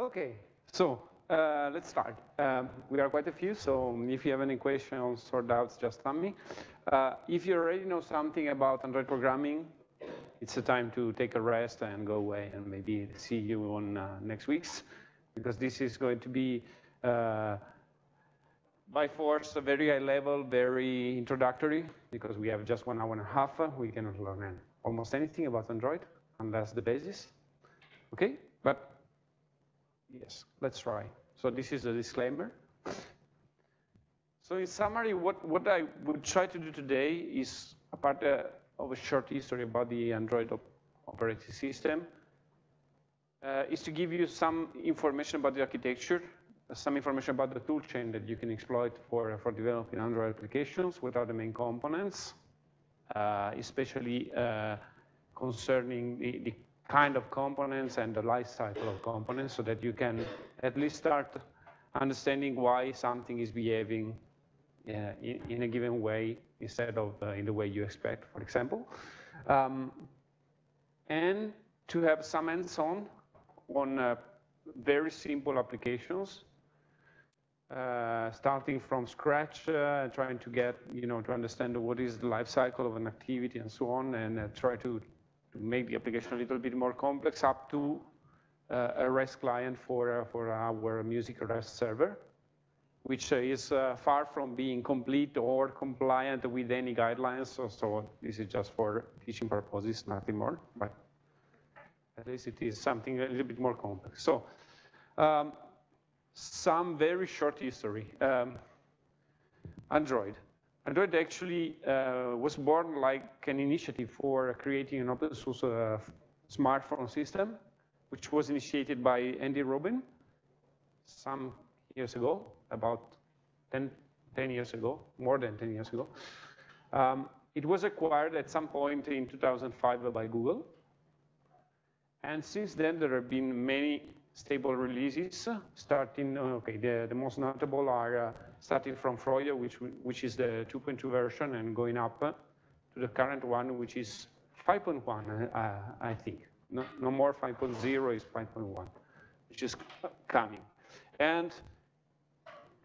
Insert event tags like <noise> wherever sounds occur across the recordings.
Okay, so uh, let's start. Um, we are quite a few, so if you have any questions or doubts, just tell me. Uh, if you already know something about Android programming, it's a time to take a rest and go away and maybe see you on uh, next week's, because this is going to be uh, by force a very high level, very introductory, because we have just one hour and a half. We cannot learn almost anything about Android unless the basis. Okay, yes, let's try. So this is a disclaimer. So in summary, what, what I would try to do today is, apart uh, of a short history about the Android op operating system, uh, is to give you some information about the architecture, some information about the toolchain that you can exploit for, for developing Android applications, what are the main components, uh, especially uh, concerning the, the kind of components and the life cycle of components so that you can at least start understanding why something is behaving uh, in, in, a given way instead of uh, in the way you expect, for example. Um, and to have some hands-on on uh, very simple applications, uh, starting from scratch, uh, trying to get, you know, to understand what is the life cycle of an activity and so on, and uh, try to to make the application a little bit more complex up to uh, a REST client for, uh, for our music REST server, which is uh, far from being complete or compliant with any guidelines. So, so, this is just for teaching purposes, nothing more. But at least it is something a little bit more complex. So um, some very short history. Um, Android. Android actually uh, was born like an initiative for creating an open source uh, smartphone system, which was initiated by Andy Rubin some years ago, about 10, 10 years ago, more than 10 years ago. Um, it was acquired at some point in 2005 by Google. And since then, there have been many stable releases, starting, okay, the, the most notable are uh, starting from Froyo, which, which is the 2.2 version, and going up to the current one, which is 5.1, uh, I think. No, no more 5.0 is 5.1, which is coming. And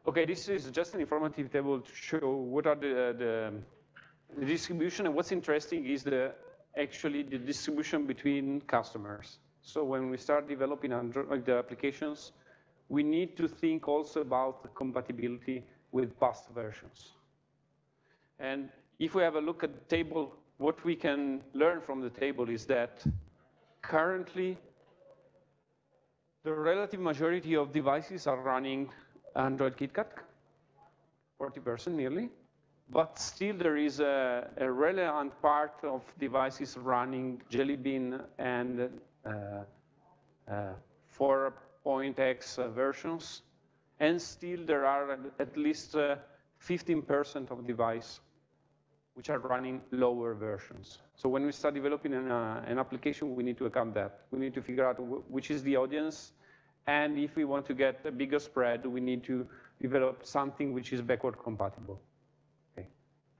okay, this is just an informative table to show what are the, the, the distribution, and what's interesting is the actually the distribution between customers. So when we start developing Android applications, we need to think also about the compatibility with past versions. And if we have a look at the table, what we can learn from the table is that currently the relative majority of devices are running Android KitKat, 40% nearly, but still there is a, a, relevant part of devices running Jelly Bean and uh, uh, 4.x versions, and still there are at least 15% uh, of device which are running lower versions. So when we start developing an, uh, an, application, we need to account that. We need to figure out which is the audience, and if we want to get a bigger spread, we need to develop something which is backward compatible. Okay,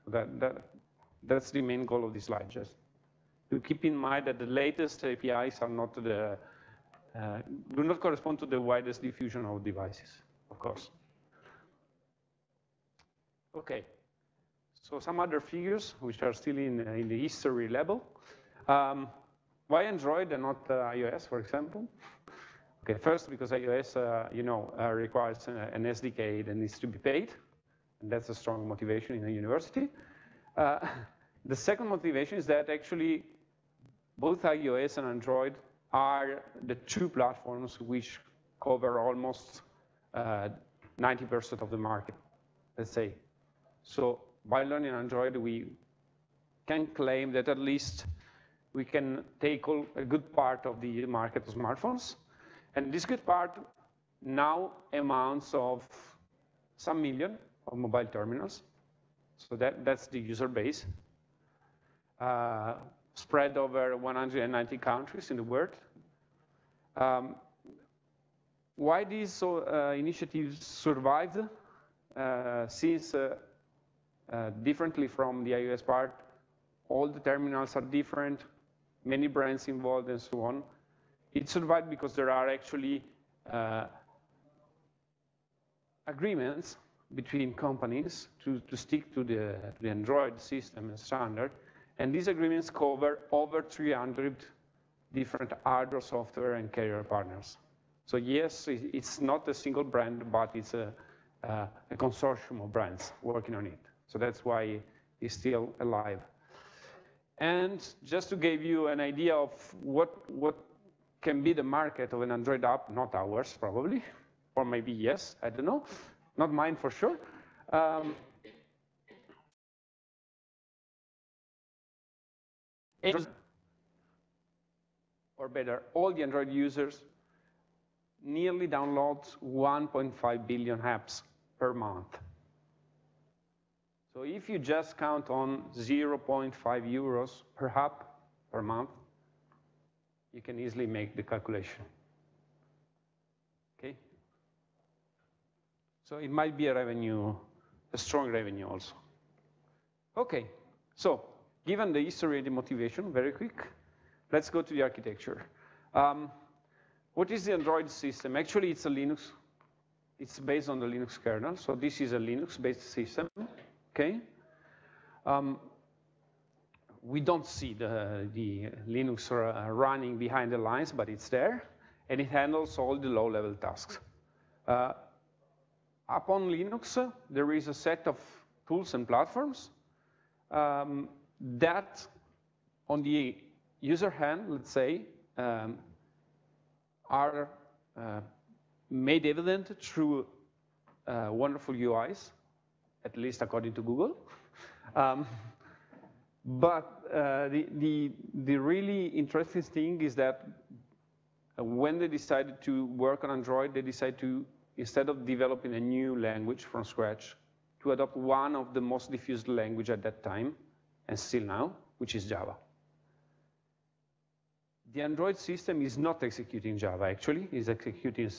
so that, that, that's the main goal of this slide, just to keep in mind that the latest APIs are not the, uh, do not correspond to the widest diffusion of devices of course. Okay, so some other figures, which are still in, uh, in the history level. Um, why Android and not uh, iOS, for example? Okay, first, because iOS, uh, you know, uh, requires an SDK that needs to be paid, and that's a strong motivation in a university. Uh, <laughs> the second motivation is that actually both iOS and Android are the two platforms which cover almost 90% uh, of the market, let's say. So by learning Android, we can claim that at least we can take all, a good part of the market of smartphones. And this good part now amounts of some million of mobile terminals. So that, that's the user base. Uh, spread over 190 countries in the world. Um, why these uh, initiatives survived, uh, since uh, uh, differently from the iOS part, all the terminals are different, many brands involved and so on. It survived because there are actually uh, agreements between companies to, to stick to the, the Android system and standard. And these agreements cover over 300 different hardware, software, and carrier partners. So yes, it's not a single brand, but it's a, a consortium of brands working on it. So that's why it's still alive. And just to give you an idea of what, what can be the market of an Android app, not ours probably, or maybe yes, I don't know, not mine for sure. Um, or better, all the Android users nearly download 1.5 billion apps per month. So if you just count on 0.5 euros per app per month, you can easily make the calculation. Okay? So it might be a revenue, a strong revenue also. Okay, so given the history and the motivation, very quick, let's go to the architecture. Um, what is the Android system? Actually, it's a Linux. It's based on the Linux kernel, so this is a Linux-based system, okay? Um, we don't see the, the Linux running behind the lines, but it's there, and it handles all the low-level tasks. Uh, upon Linux, there is a set of tools and platforms um, that, on the user hand, let's say, um, are uh, made evident through uh, wonderful UIs, at least according to Google. <laughs> Um, but uh, the, the, the really interesting thing is that uh, when they decided to work on Android, they decided to, instead of developing a new language from scratch, to adopt one of the most diffused language at that time, and still now, which is Java. The Android system is not executing Java, actually, it's executing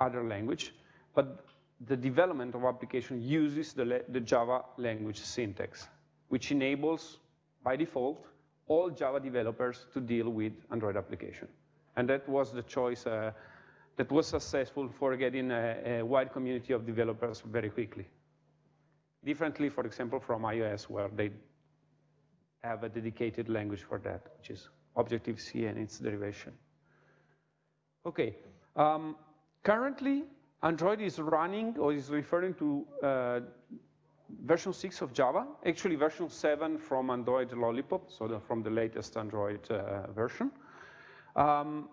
other language, but the development of application uses the, the Java language syntax, which enables by default, all Java developers to deal with Android application. And that was the choice uh, that was successful for getting a, a, wide community of developers very quickly. Differently, for example, from iOS, where they have a dedicated language for that, which is Objective-C and its derivation. Okay, um, currently, Android is running or is referring to uh, version 6 of Java, actually version 7 from Android Lollipop, so the, from the latest Android uh, version. Um,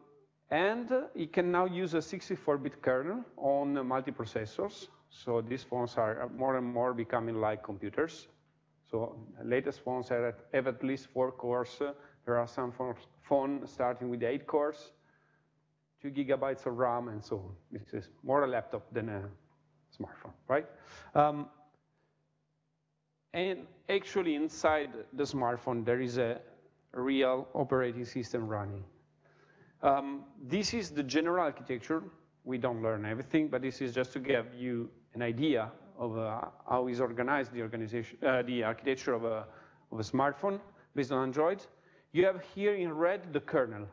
and it can now use a 64-bit kernel on multiprocessors. So these phones are more and more becoming like computers. So latest phones have at, least four cores. There are some phones starting with eight cores, two gigabytes of RAM, and so on. This is more a laptop than a smartphone, right? Um, and actually inside the smartphone, there is a real operating system running. Um, this is the general architecture. We don't learn everything, but this is just to give you an idea of uh, how is organized the organization, uh, the architecture of a, of a smartphone based on Android. You have here in red the kernel.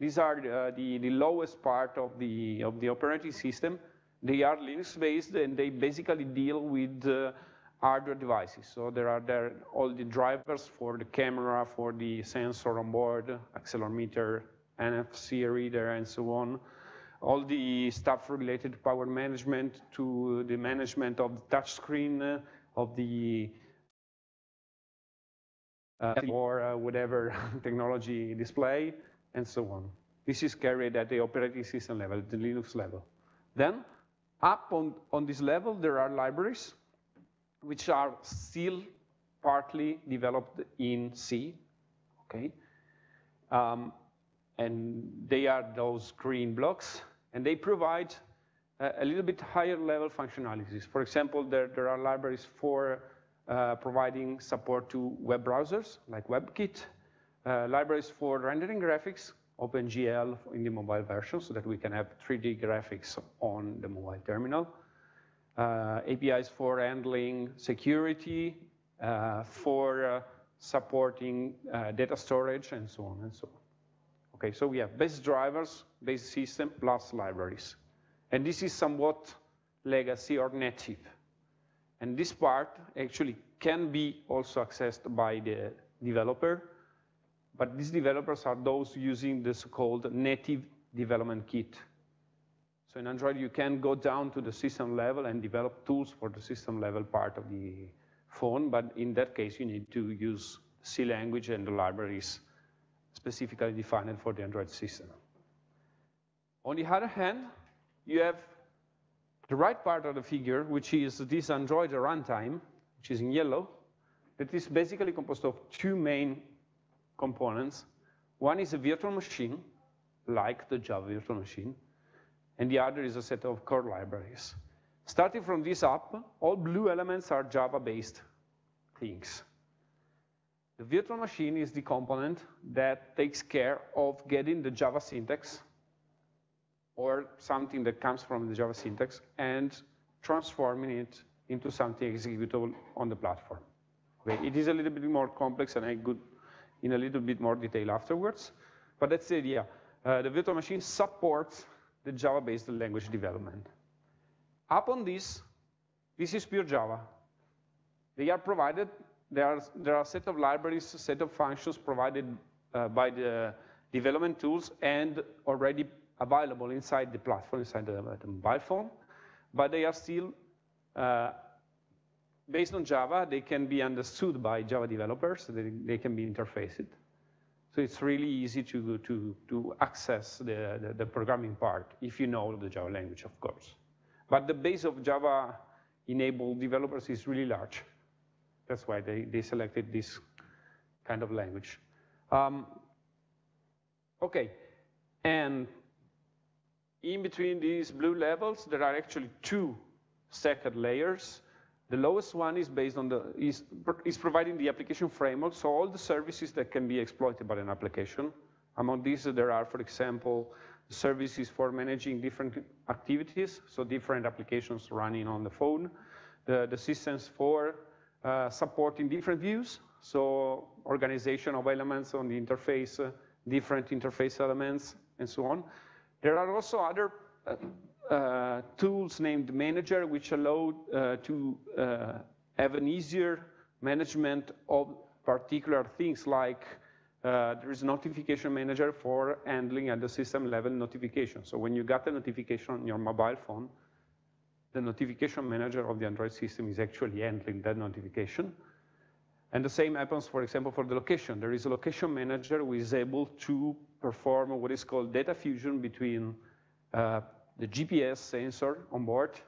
These are uh, the, the lowest part of the, of the operating system. They are Linux-based, and they basically deal with uh, hardware devices. So there are there all the drivers for the camera, for the sensor on board, accelerometer, NFC reader, and so on. All the stuff related to power management, to the management of the touchscreen, uh, of the uh, or uh, whatever <laughs> technology display, and so on. This is carried at the operating system level, the Linux level. Then, up on, on this level, there are libraries which are still partly developed in C, okay? Um, and they are those green blocks, and they provide a, a, little bit higher level functionalities. For example, there, there are libraries for uh, providing support to web browsers, like WebKit, uh, libraries for rendering graphics, OpenGL in the mobile version, so that we can have 3D graphics on the mobile terminal, uh, APIs for handling security, uh, for uh, supporting data storage, and so on and so on. Okay, so we have base drivers, base system, plus libraries. And this is somewhat legacy or native. And this part actually can be also accessed by the developer, but these developers are those using the so-called native development kit. So in Android, you can go down to the system level and develop tools for the system level part of the phone, but in that case, you need to use C language and the libraries specifically defined for the Android system. On the other hand, you have the right part of the figure, which is this Android runtime, which is in yellow, that is basically composed of two main components. One is a virtual machine, like the Java virtual machine, and the other is a set of core libraries. Starting from this up, all blue elements are Java-based things. The virtual machine is the component that takes care of getting the Java syntax or something that comes from the Java syntax and transforming it into something executable on the platform. Okay, it is a little bit more complex and I could in a little bit more detail afterwards, but that's the idea. Uh, the virtual machine supports the Java-based language development. Upon this, this is pure Java. They are provided, there are, there are a set of libraries, a set of functions provided uh, by the development tools and already available inside the platform, inside the, the mobile phone, but they are still uh, based on Java, they can be understood by Java developers, they, they can be interfaced. So it's really easy to, to, to access the, the, the, programming part if you know the Java language, of course. But the base of Java-enabled developers is really large. That's why they, they selected this kind of language. Um, okay, and in between these blue levels, there are actually two second layers the lowest one is based on the, is, is providing the application framework, so all the services that can be exploited by an application. Among these, there are, for example, services for managing different activities, so different applications running on the phone, the, the systems for uh, supporting different views, so organization of elements on the interface, uh, different interface elements, and so on. There are also other uh, uh, tools named Manager, which allow uh, to uh, have an easier management of particular things like uh, there is notification manager for handling at the system level notification. So when you got a notification on your mobile phone, the notification manager of the Android system is actually handling that notification. And the same happens, for example, for the location. There is a location manager who is able to perform what is called data fusion between uh, the GPS sensor on board,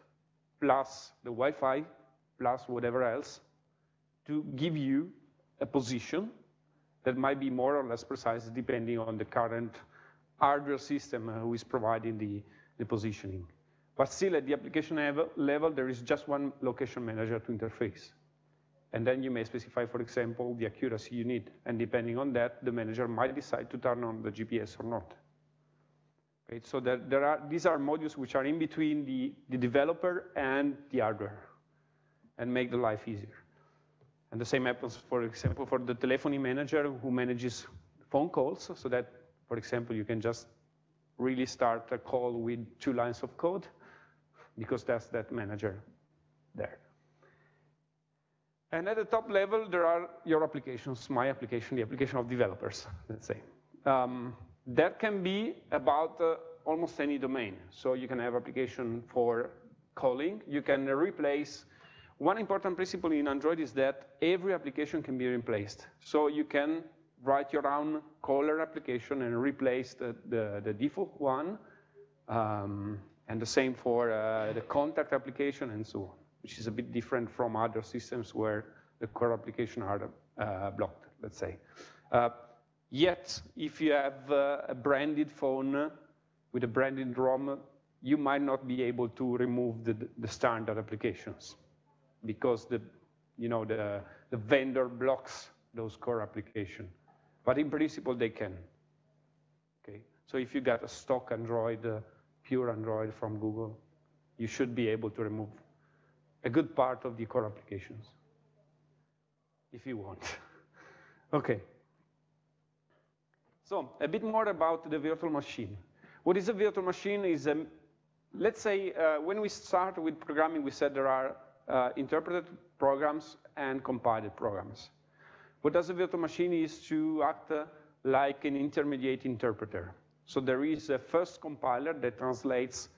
plus the Wi-Fi, plus whatever else, to give you a position that might be more or less precise depending on the current hardware system uh, who is providing the, the positioning. But still, at the application level, there is just one location manager to interface. And then you may specify, for example, the accuracy you need. And depending on that, the manager might decide to turn on the GPS or not. Right? So there, there are, these are modules which are in between the, the developer and the hardware and make the life easier. And the same happens, for example, for the telephony manager who manages phone calls, so that, for example, you can just really start a call with two lines of code, because that's that manager there. And at the top level, there are your applications, my application, the application of developers, let's say. Um, that can be about uh, almost any domain. So you can have application for calling. You can replace. One important principle in Android is that every application can be replaced. So you can write your own caller application and replace the, the, the default one. Um, and the same for uh, the contact application and so on, which is a bit different from other systems where the core application are uh, blocked, let's say. Uh, Yet, if you have uh, a branded phone with a branded ROM, you might not be able to remove the, the standard applications because the, you know, the, the vendor blocks those core applications. But in principle, they can. Okay, so if you got a stock Android, uh, pure Android from Google, you should be able to remove a good part of the core applications, if you want. <laughs> okay. So a bit more about the virtual machine. What is a virtual machine is a let's say uh, when we start with programming, we said there are uh, interpreted programs and compiled programs. What does a virtual machine is to act uh, like an intermediate interpreter. So there is a first compiler that translates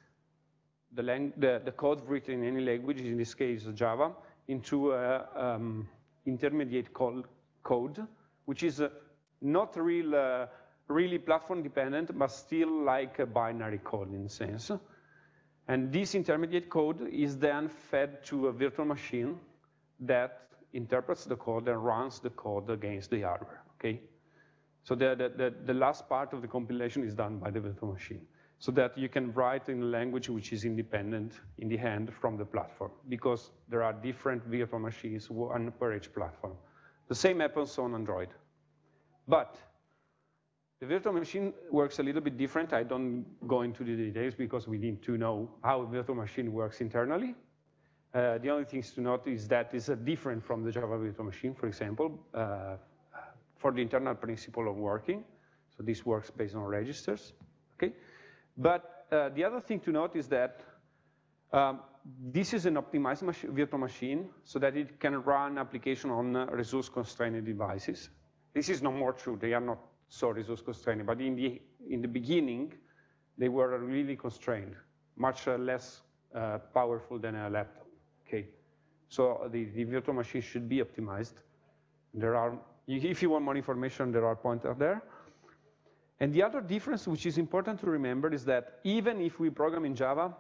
the, the, the code written in any language, in this case Java, into a um, intermediate code, code, which is uh, not real, uh, really platform dependent, but still like a binary code in a sense. And this intermediate code is then fed to a virtual machine that interprets the code and runs the code against the hardware, okay? So the, the, the, last part of the compilation is done by the virtual machine so that you can write in a language which is independent in the hand from the platform because there are different virtual machines, one per each platform. The same happens on Android. But the virtual machine works a little bit different. I don't go into the details because we need to know how a virtual machine works internally. Uh, the only things to note is that it's different from the Java virtual machine, for example, uh, for the internal principle of working. So this works based on registers, okay? But uh, the other thing to note is that um, this is an optimized mach virtual machine so that it can run application on uh, resource-constrained devices. This is no more true. They are not so resource constrained. But in the, in the beginning, they were really constrained, much uh, less uh, powerful than a laptop, okay? So the, the virtual machine should be optimized. There are, if you want more information, there are pointers there. And the other difference, which is important to remember, is that even if we program in Java,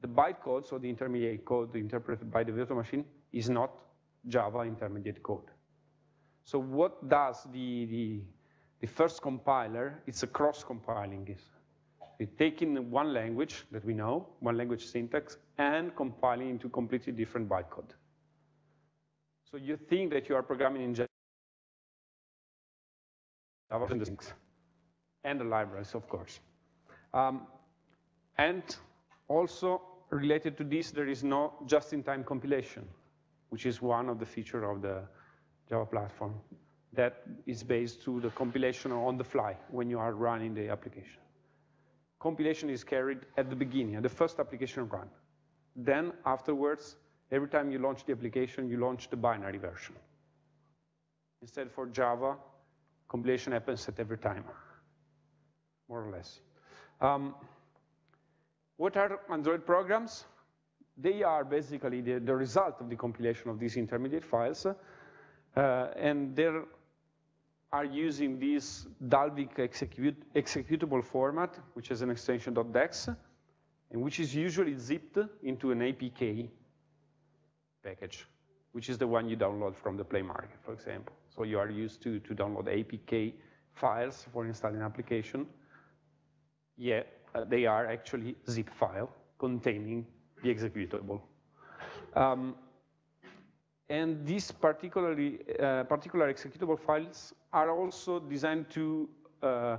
the bytecode, so the intermediate code interpreted by the virtual machine, is not Java intermediate code. So what does the, the, the first compiler, it's a cross-compiling. It's taking one language that we know, one language syntax, and compiling into completely different bytecode. So you think that you are programming in Java and the libraries, of course. Um, and also related to this, there is no just-in-time compilation, which is one of the features of the Java platform that is based to the compilation on the fly when you are running the application. Compilation is carried at the beginning, at the first application run. Then afterwards, every time you launch the application, you launch the binary version. Instead for Java, compilation happens at every time, more or less. Um, what are Android programs? They are basically the, the result of the compilation of these intermediate files. Uh, and they are using this Dalvik execute, executable format, which is an extension .dex, and which is usually zipped into an APK package, which is the one you download from the Play Market, for example. So you are used to, to download APK files for installing application. Yeah, uh, they are actually zip file containing the executable. Um, and these particularly, uh, particular executable files are also designed to uh,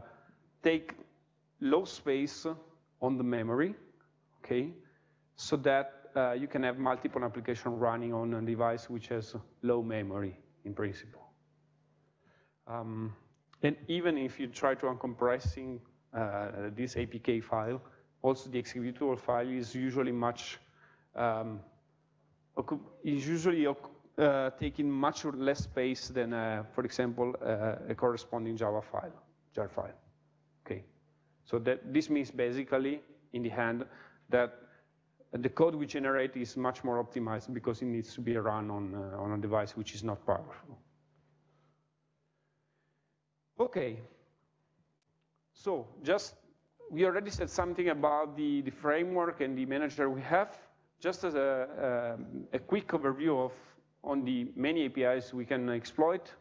take low space on the memory, okay? So that uh, you can have multiple applications running on a device which has low memory in principle. Um, and even if you try to uncompressing this APK file, also the executable file is usually much, um, is usually uh, taking much less space than, uh, for example, uh, a corresponding Java file, jar file. Okay, so that this means basically, in the hand, that the code we generate is much more optimized because it needs to be run on, uh, on a device which is not powerful. Okay, so just, we already said something about the, the framework and the manager we have. Just as a, a, a quick overview of on the many APIs we can exploit.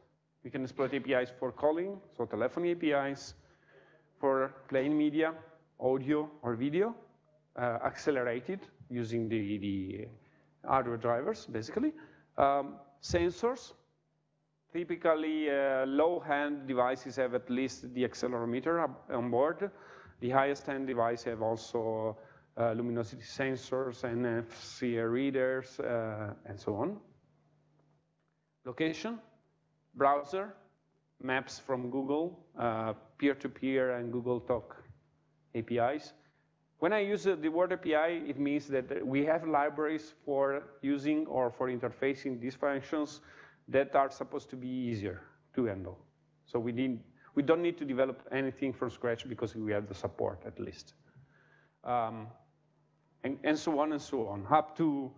We can exploit APIs for calling, so telephony APIs, for playing media, audio or video, uh, accelerated using the, the hardware drivers, basically. Um, sensors, typically uh, low-end devices have at least the accelerometer on board. The highest-end device have also uh, luminosity sensors, and NFC readers, uh, and so on. Location, browser, maps from Google, peer-to-peer -peer and Google Talk APIs, when I use the word API, it means that we have libraries for using or for interfacing these functions that are supposed to be easier to handle. So we, need, we don't need to develop anything from scratch because we have the support at least. Um, and, and, so on and so on, up to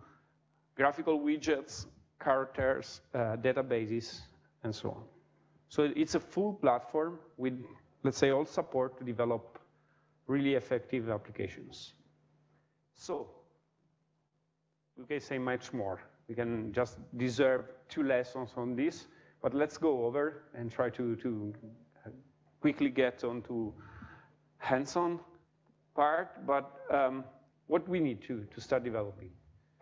graphical widgets, characters, uh, databases, and so on. So it's a full platform with, let's say, all support to develop really effective applications. So we can say much more. We can just deserve two lessons on this, but let's go over and try to, to quickly get onto hands-on part, but um, what we need to, to start developing.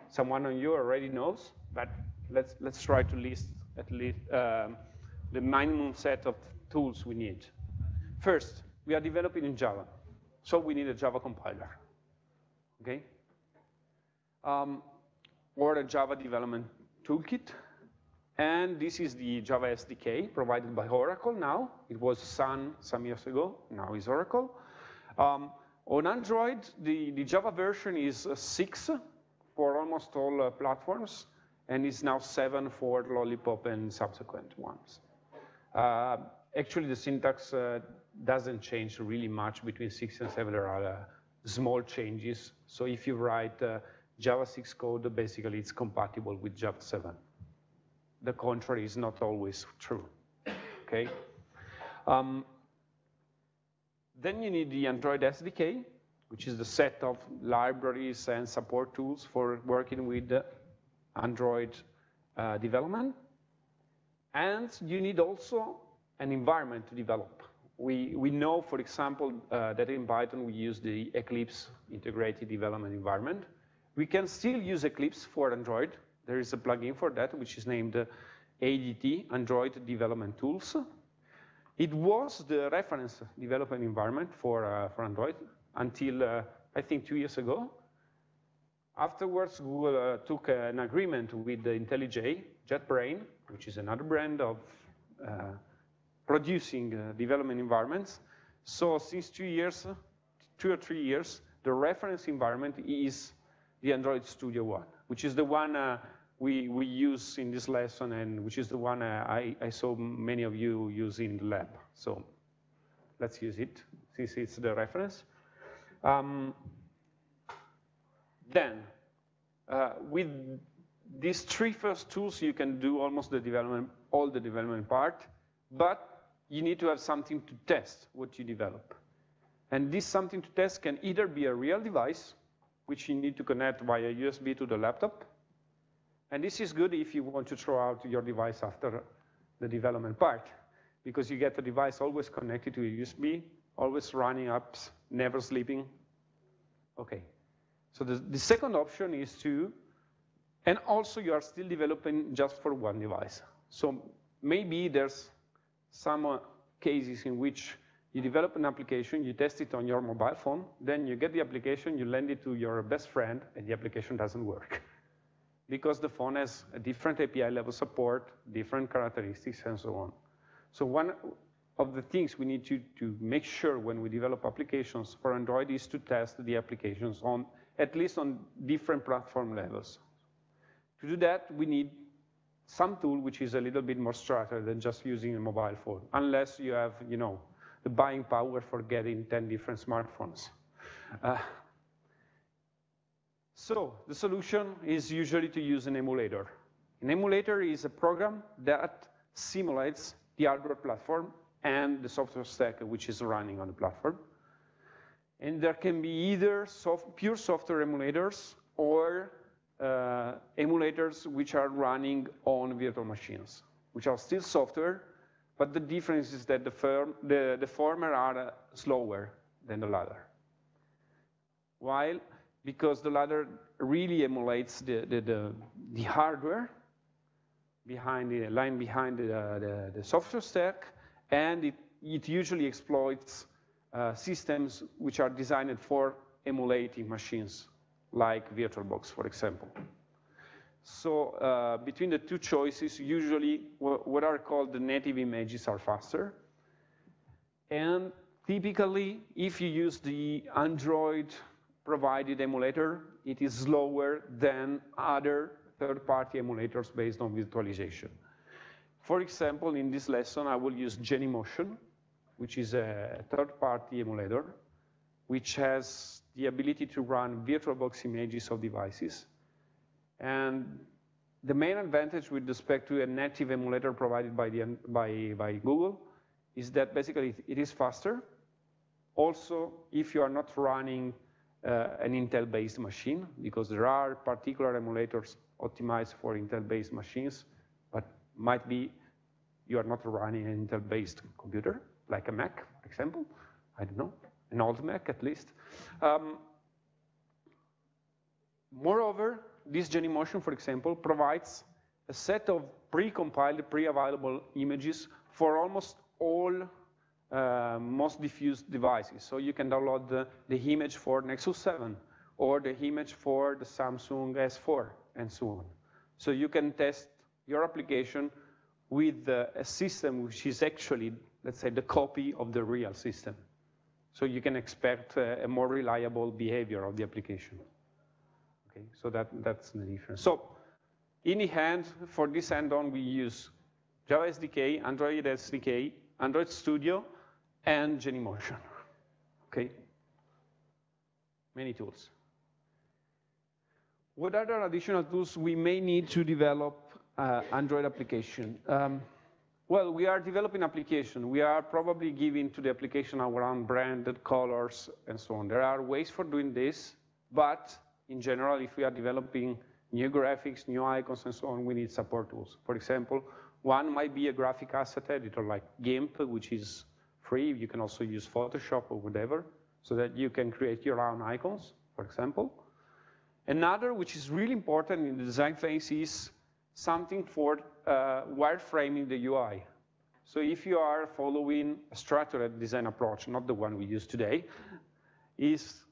Someone on you already knows, but let's, let's try to list at least um, the minimum set of tools we need. First, we are developing in Java. So we need a Java compiler, okay? Um, or a Java development toolkit. And this is the Java SDK provided by Oracle now. It was Sun some years ago, now is Oracle. Um, on Android, the, the Java version is uh, six for almost all uh, platforms, and is now seven for Lollipop and subsequent ones. Uh, actually, the syntax uh, doesn't change really much between 6 and 7. There are uh, small changes. So if you write uh, Java 6 code, basically it's compatible with Java 7. The contrary is not always true, okay? Um, then you need the Android SDK, which is the set of libraries and support tools for working with Android uh, development. And you need also an environment to develop we, we know, for example, uh, that in Python we use the Eclipse integrated development environment. We can still use Eclipse for Android. There is a plugin for that, which is named uh, ADT, Android Development Tools. It was the reference development environment for, uh, for Android until, uh, I think, two years ago. Afterwards, Google uh, took an agreement with the IntelliJ, JetBrain, which is another brand of uh, producing uh, development environments. So since two years, two or three years, the reference environment is the Android Studio One, which is the one uh, we, we use in this lesson and which is the one uh, I, I saw many of you use in the lab. So let's use it since it's the reference. Um, then, uh, with these three first tools, you can do almost the development, all the development part, but you need to have something to test what you develop. And this something to test can either be a real device, which you need to connect via USB to the laptop. And this is good if you want to throw out your device after the development part, because you get the device always connected to a USB, always running apps, never sleeping. Okay. So the, the second option is to, and also you are still developing just for one device. So maybe there's some uh, cases in which you develop an application, you test it on your mobile phone, then you get the application, you lend it to your best friend, and the application doesn't work. <laughs> because the phone has a different API level support, different characteristics, and so on. So one of the things we need to, to make sure when we develop applications for Android is to test the applications on, at least on different platform levels. To do that, we need some tool which is a little bit more structured than just using a mobile phone, unless you have, you know, the buying power for getting 10 different smartphones. Uh, so the solution is usually to use an emulator. An emulator is a program that simulates the hardware platform and the software stack which is running on the platform. And there can be either soft, pure software emulators or uh, emulators which are running on virtual machines, which are still software, but the difference is that the, firm, the, the former are uh, slower than the latter. While, because the latter really emulates the, the, the, the hardware behind the line behind the, the, the software stack, and it, it usually exploits uh, systems which are designed for emulating machines like VirtualBox, for example. So uh, between the two choices, usually what are called the native images are faster. And typically, if you use the Android provided emulator, it is slower than other third-party emulators based on virtualization. For example, in this lesson, I will use Genymotion, which is a third-party emulator, which has the ability to run VirtualBox images of devices. And the main advantage with respect to a native emulator provided by, the, by, by Google is that basically it is faster. Also, if you are not running uh, an Intel-based machine, because there are particular emulators optimized for Intel-based machines, but might be you are not running an Intel-based computer, like a Mac, for example. I don't know, an old Mac at least. Um, moreover, this Genymotion, for example, provides a set of pre-compiled, pre-available images for almost all uh, most diffused devices. So you can download the, the, image for Nexus 7 or the image for the Samsung S4 and so on. So you can test your application with uh, a system which is actually, let's say, the copy of the real system. So you can expect uh, a more reliable behavior of the application. Okay, so that, that's the difference. So in the hand, for this hand-on, we use Java SDK, Android SDK, Android Studio, and Genymotion. Okay? Many tools. What other additional tools we may need to develop uh, Android application? Um, well, we are developing application. We are probably giving to the application our own branded colors and so on. There are ways for doing this, but in general, if we are developing new graphics, new icons, and so on, we need support tools. For example, one might be a graphic asset editor like GIMP, which is free. You can also use Photoshop or whatever, so that you can create your own icons, for example. Another, which is really important in the design phase, is something for uh, wireframing the UI. So if you are following a structured design approach, not the one we use today, is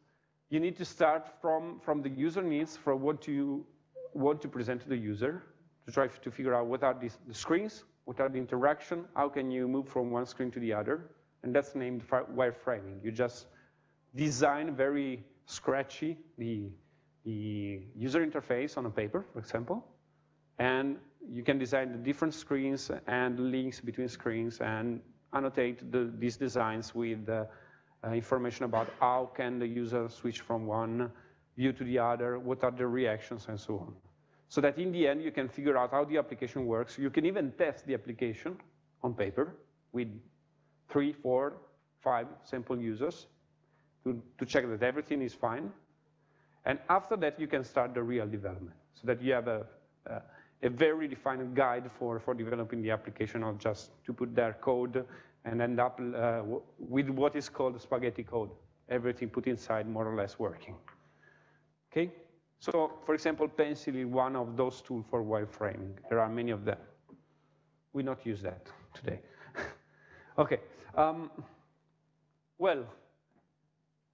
you need to start from, from the user needs, from what you want to present to the user, to try to figure out what are these, the screens, what are the interaction, how can you move from one screen to the other, and that's named wireframing. You just design very scratchy the, the user interface on a paper, for example, and you can design the different screens and links between screens and annotate the, these designs with uh, Uh, information about how can the user switch from one view to the other, what are the reactions, and so on. So that in the end, you can figure out how the application works. You can even test the application on paper with three, four, five sample users to, to check that everything is fine. And after that, you can start the real development so that you have a, a, a very defined guide for, for developing the application, not just to put their code and end up uh, with what is called spaghetti code, everything put inside more or less working. Okay? So, for example, Pencil is one of those tools for wireframing. There are many of them. We not use that today. <laughs> okay. Um, well,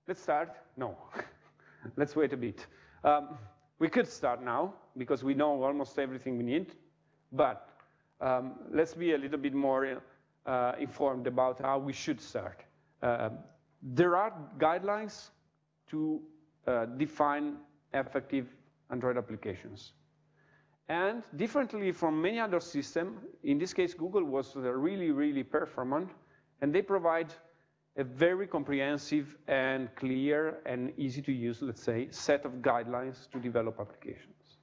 let's start. No, <laughs> let's wait a bit. Um, we could start now because we know almost everything we need, but um, let's be a little bit more uh, informed about how we should start. Uh, there are guidelines to uh, define effective Android applications. And differently from many other systems, in this case, Google was really, really performant, and they provide a very comprehensive and clear and easy to use, let's say, set of guidelines to develop applications.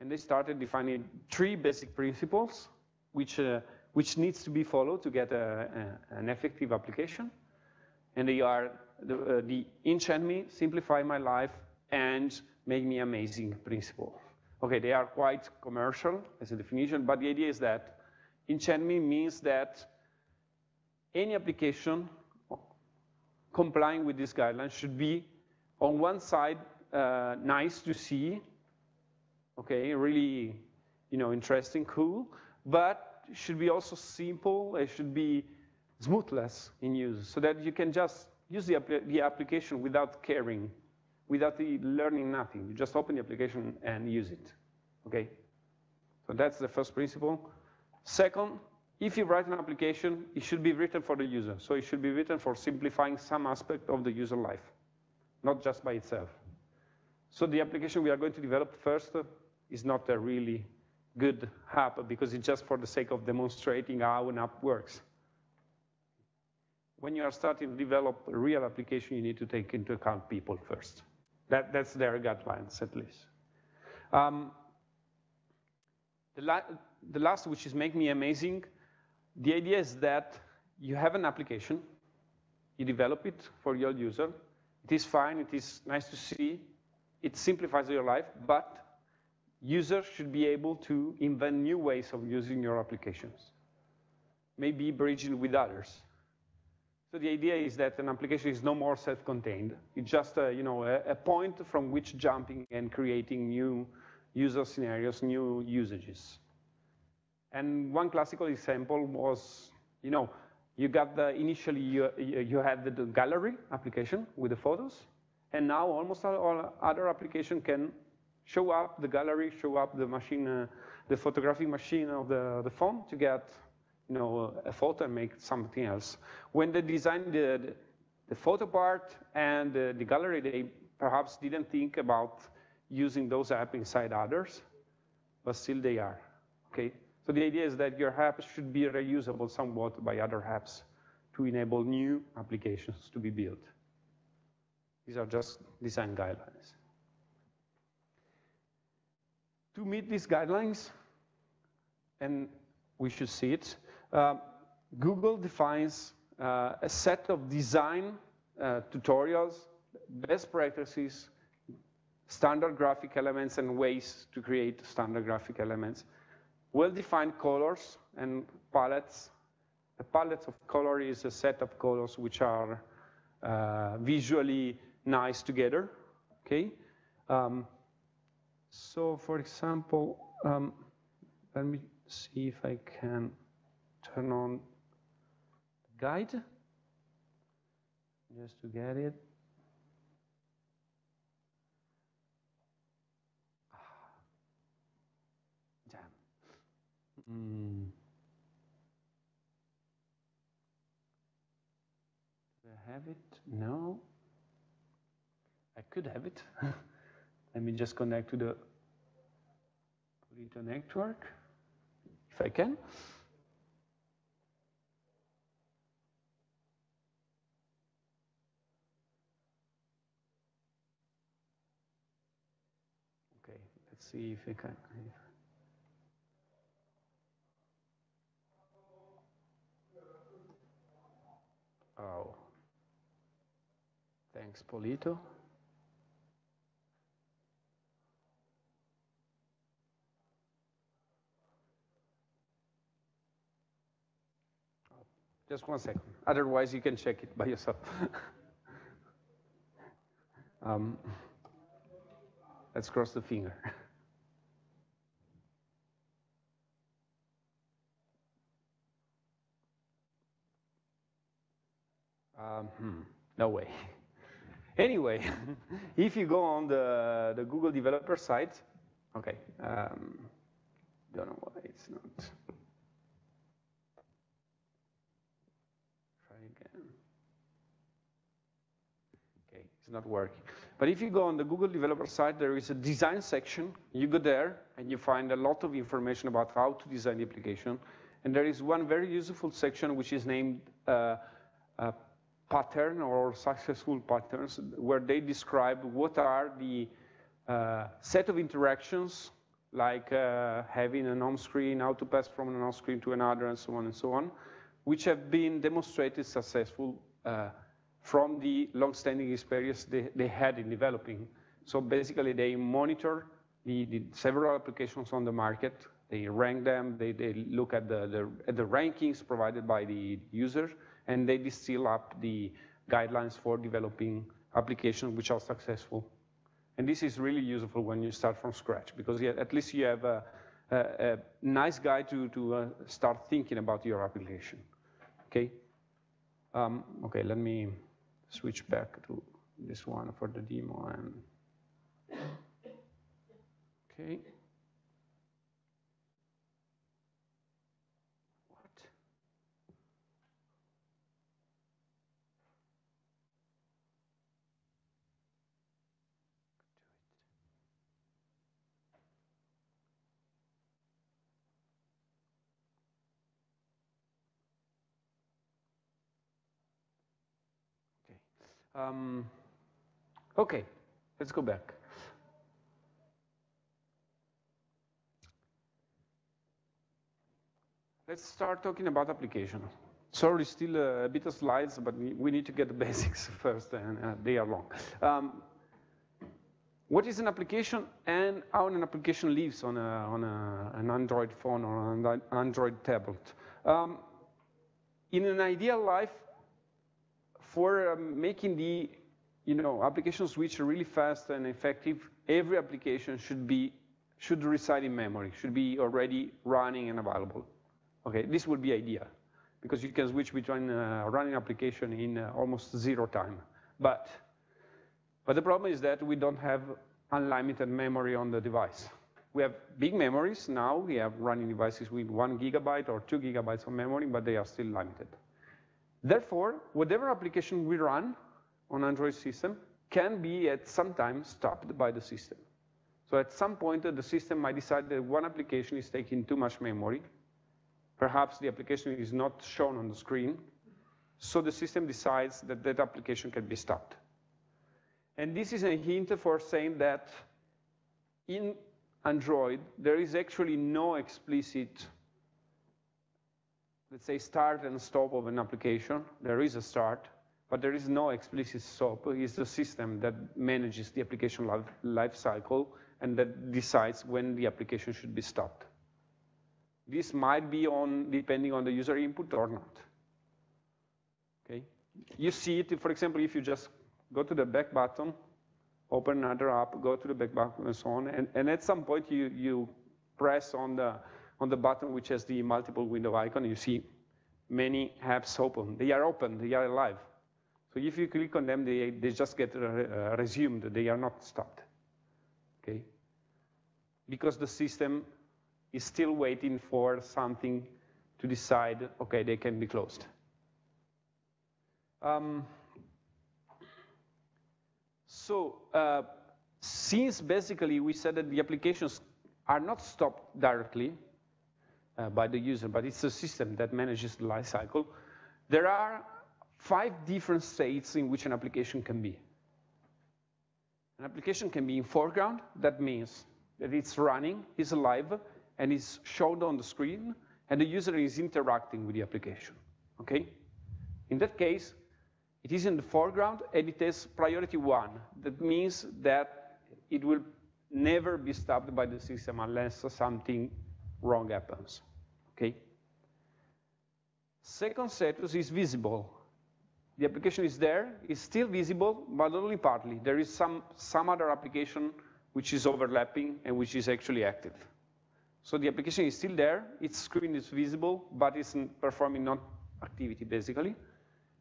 And they started defining three basic principles, which uh, which needs to be followed to get a, a, an effective application. And they are the, uh, the enchant me, simplify my life, and make me amazing principle. Okay, they are quite commercial as a definition, but the idea is that enchant me means that any application complying with these guidelines should be, on one side, uh, nice to see, okay, really, you know, interesting, cool, but should be also simple. It should be smoothless in use so that you can just use the, the application without caring, without learning nothing. You just open the application and use it, okay? So that's the first principle. Second, if you write an application, it should be written for the user. So it should be written for simplifying some aspect of the user life. not just by itself. So the application we are going to develop first is not a really good app because it's just for the sake of demonstrating how an app works. When you are starting to develop a real application, you need to take into account people first. That, that's their guidelines, at least. Um, the, la the last, which is make me amazing, the idea is that you have an application, you develop it for your user, it is fine, it is nice to see, it simplifies your life, but users should be able to invent new ways of using your applications, maybe bridging with others. So the idea is that an application is no more self-contained. It's just a, you know, a, a, point from which jumping and creating new user scenarios, new usages. And one classical example was, you know, you got the, initially you, you had the gallery application with the photos, and now almost all other application can show up the gallery, show up the machine, uh, the photographic machine of the, the phone to get you know, a photo and make something else. When they designed the, the photo part and the, the gallery, they perhaps didn't think about using those apps inside others, but still they are, okay? So the idea is that your app should be reusable somewhat by other apps to enable new applications to be built. These are just design guidelines. To meet these guidelines, and we should see it, uh, Google defines uh, a set of design uh, tutorials, best practices, standard graphic elements, and ways to create standard graphic elements. Well-defined colors and palettes. A palette of color is a set of colors which are uh, visually nice together, okay? Um, so for example, um, let me see if I can turn on guide just to get it. Damn. Mm. Do I have it? No. I could have it. <laughs> Let me just connect to the Polito network, if I can. Okay, let's see if I can. Oh. Thanks, Polito. Just one second. Otherwise, you can check it by yourself. <laughs> um, let's cross the finger. <laughs> Um, hmm, no way. <laughs> Anyway, if you go on the, the Google developer site, okay, um, don't know why it's not. Not working. But if you go on the Google developer site, there is a design section. You go there, and you find a lot of information about how to design the application. And there is one very useful section which is named uh, uh, pattern or successful patterns, where they describe what are the uh, set of interactions, like uh, having an home screen, how to pass from an home screen to another, and so on and so on, which have been demonstrated successful uh, from the long-standing experience they, they, had in developing. So basically, they monitor the, the, several applications on the market, they rank them, they, they look at the, the, at the rankings provided by the user, and they distill up the guidelines for developing applications which are successful. And this is really useful when you start from scratch, because at least you have a, a, a nice guide to, to uh, start thinking about your application, okay? Um, okay, let me switch back to this one for the demo and okay. What? Um, okay, let's go back. Let's start talking about application. Sorry, still a, bit of slides, but we need to get the <laughs> basics first, and uh, they are long. Um, what is an application and how an application lives on, a, on a, an Android phone or an Android tablet? Um, in an ideal life, for um, making the you know, application switch really fast and effective, every application should be should reside in memory, should be already running and available. Okay, this would be ideal because you can switch between uh, running application in uh, almost zero time. But, but the problem is that we don't have unlimited memory on the device. We have big memories now. We have running devices with one gigabyte or two gigabytes of memory, but they are still limited. Therefore, whatever application we run on Android system can be at some time stopped by the system. So at some point, the system might decide that one application is taking too much memory, Perhaps the application is not shown on the screen, so the system decides that that application can be stopped. And this is a hint for saying that in Android, there is actually no explicit, let's say, start and stop of an application. There is a start, but there is no explicit stop. It's the system that manages the application life, cycle and that decides when the application should be stopped. This might be on depending on the user input or not. Okay, you see it, for example, if you just go to the back button, open another app, go to the back button and so on, and, and at some point you, you press on the, on the button which has the multiple window icon, you see many apps open. They are open, they are alive. So if you click on them, they, they just get uh, resumed, they are not stopped, okay? Because the system is still waiting for something to decide, okay, they can be closed. Um, so uh, since basically we said that the applications are not stopped directly Uh, by the user, but it's a system that manages the life cycle, there are five different states in which an application can be. An application can be in foreground, that means that it's running, it's alive, and is shown on the screen, and the user is interacting with the application, okay? In that case, it is in the foreground, and it has priority one. That means that it will never be stopped by the system unless something wrong happens, okay? Second status is visible. The application is there, it's still visible, but only partly. There is some, some other application which is overlapping and which is actually active. So the application is still there, its screen is visible, but it's performing non activity basically.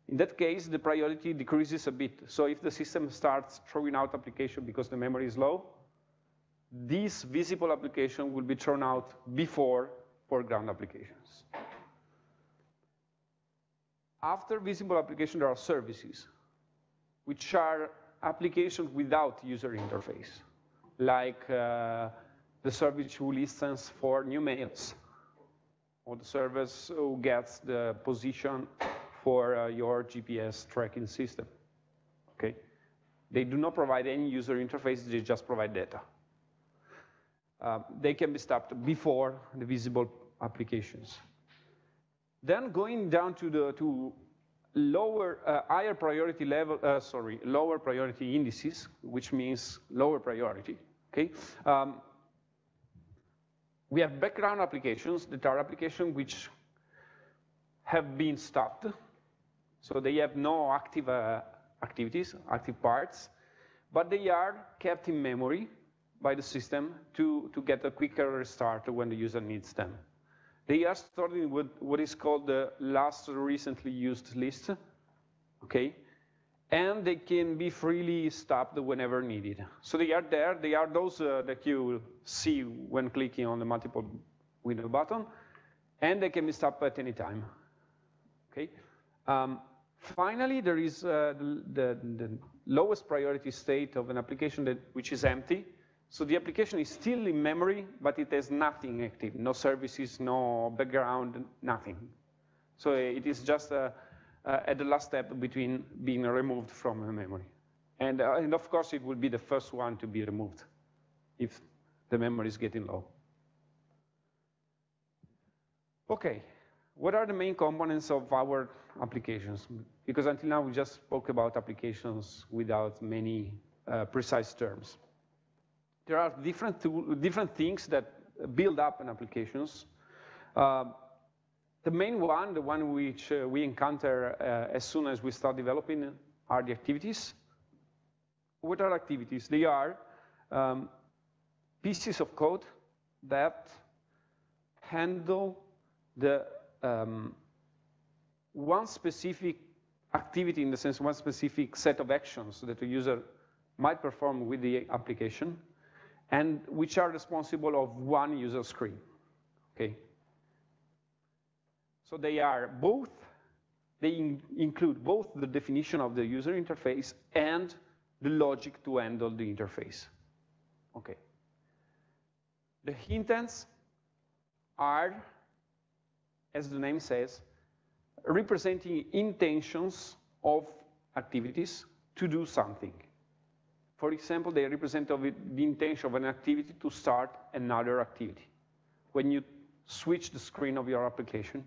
In that case, the priority decreases a bit. So if the system starts throwing out application because the memory is low, this visible application will be thrown out before foreground applications. After visible application, there are services, which are applications without user interface, like uh, the service who listens for new mails, or the service who gets the position for uh, your GPS tracking system, okay? They do not provide any user interface, they just provide data. Uh, they can be stopped before the visible applications. Then going down to the to lower, uh, higher priority level, uh, sorry, lower priority indices, which means lower priority, okay? Um, we have background applications that are applications which have been stopped. So they have no active uh, activities, active parts, but they are kept in memory by the system to, to get a quicker restart when the user needs them. They are stored in what, is called the last recently used list, okay? and they can be freely stopped whenever needed. So they are there. They are those uh, that you see when clicking on the multiple window button, and they can be stopped at any time. Okay. Um, finally, there is uh, the, the, lowest priority state of an application that, which is empty. So the application is still in memory, but it has nothing active, no services, no background, nothing. So it is just a, uh, at the last step between being removed from memory. And, uh, and of course, it will be the first one to be removed if the memory is getting low. Okay, what are the main components of our applications? Because until now, we just spoke about applications without many uh, precise terms. There are different, tool, different things that build up an applications. Uh, the main one, the one which uh, we encounter uh, as soon as we start developing are the activities. What are activities? They are um, pieces of code that handle the um, one specific activity in the sense one specific set of actions that a user might perform with the application and which are responsible of one user screen, okay? So they are both, they in include both the definition of the user interface and the logic to handle the interface, okay? The intents are as the name says, representing intentions of activities to do something. For example, they represent the intention of an activity to start another activity. When you switch the screen of your application,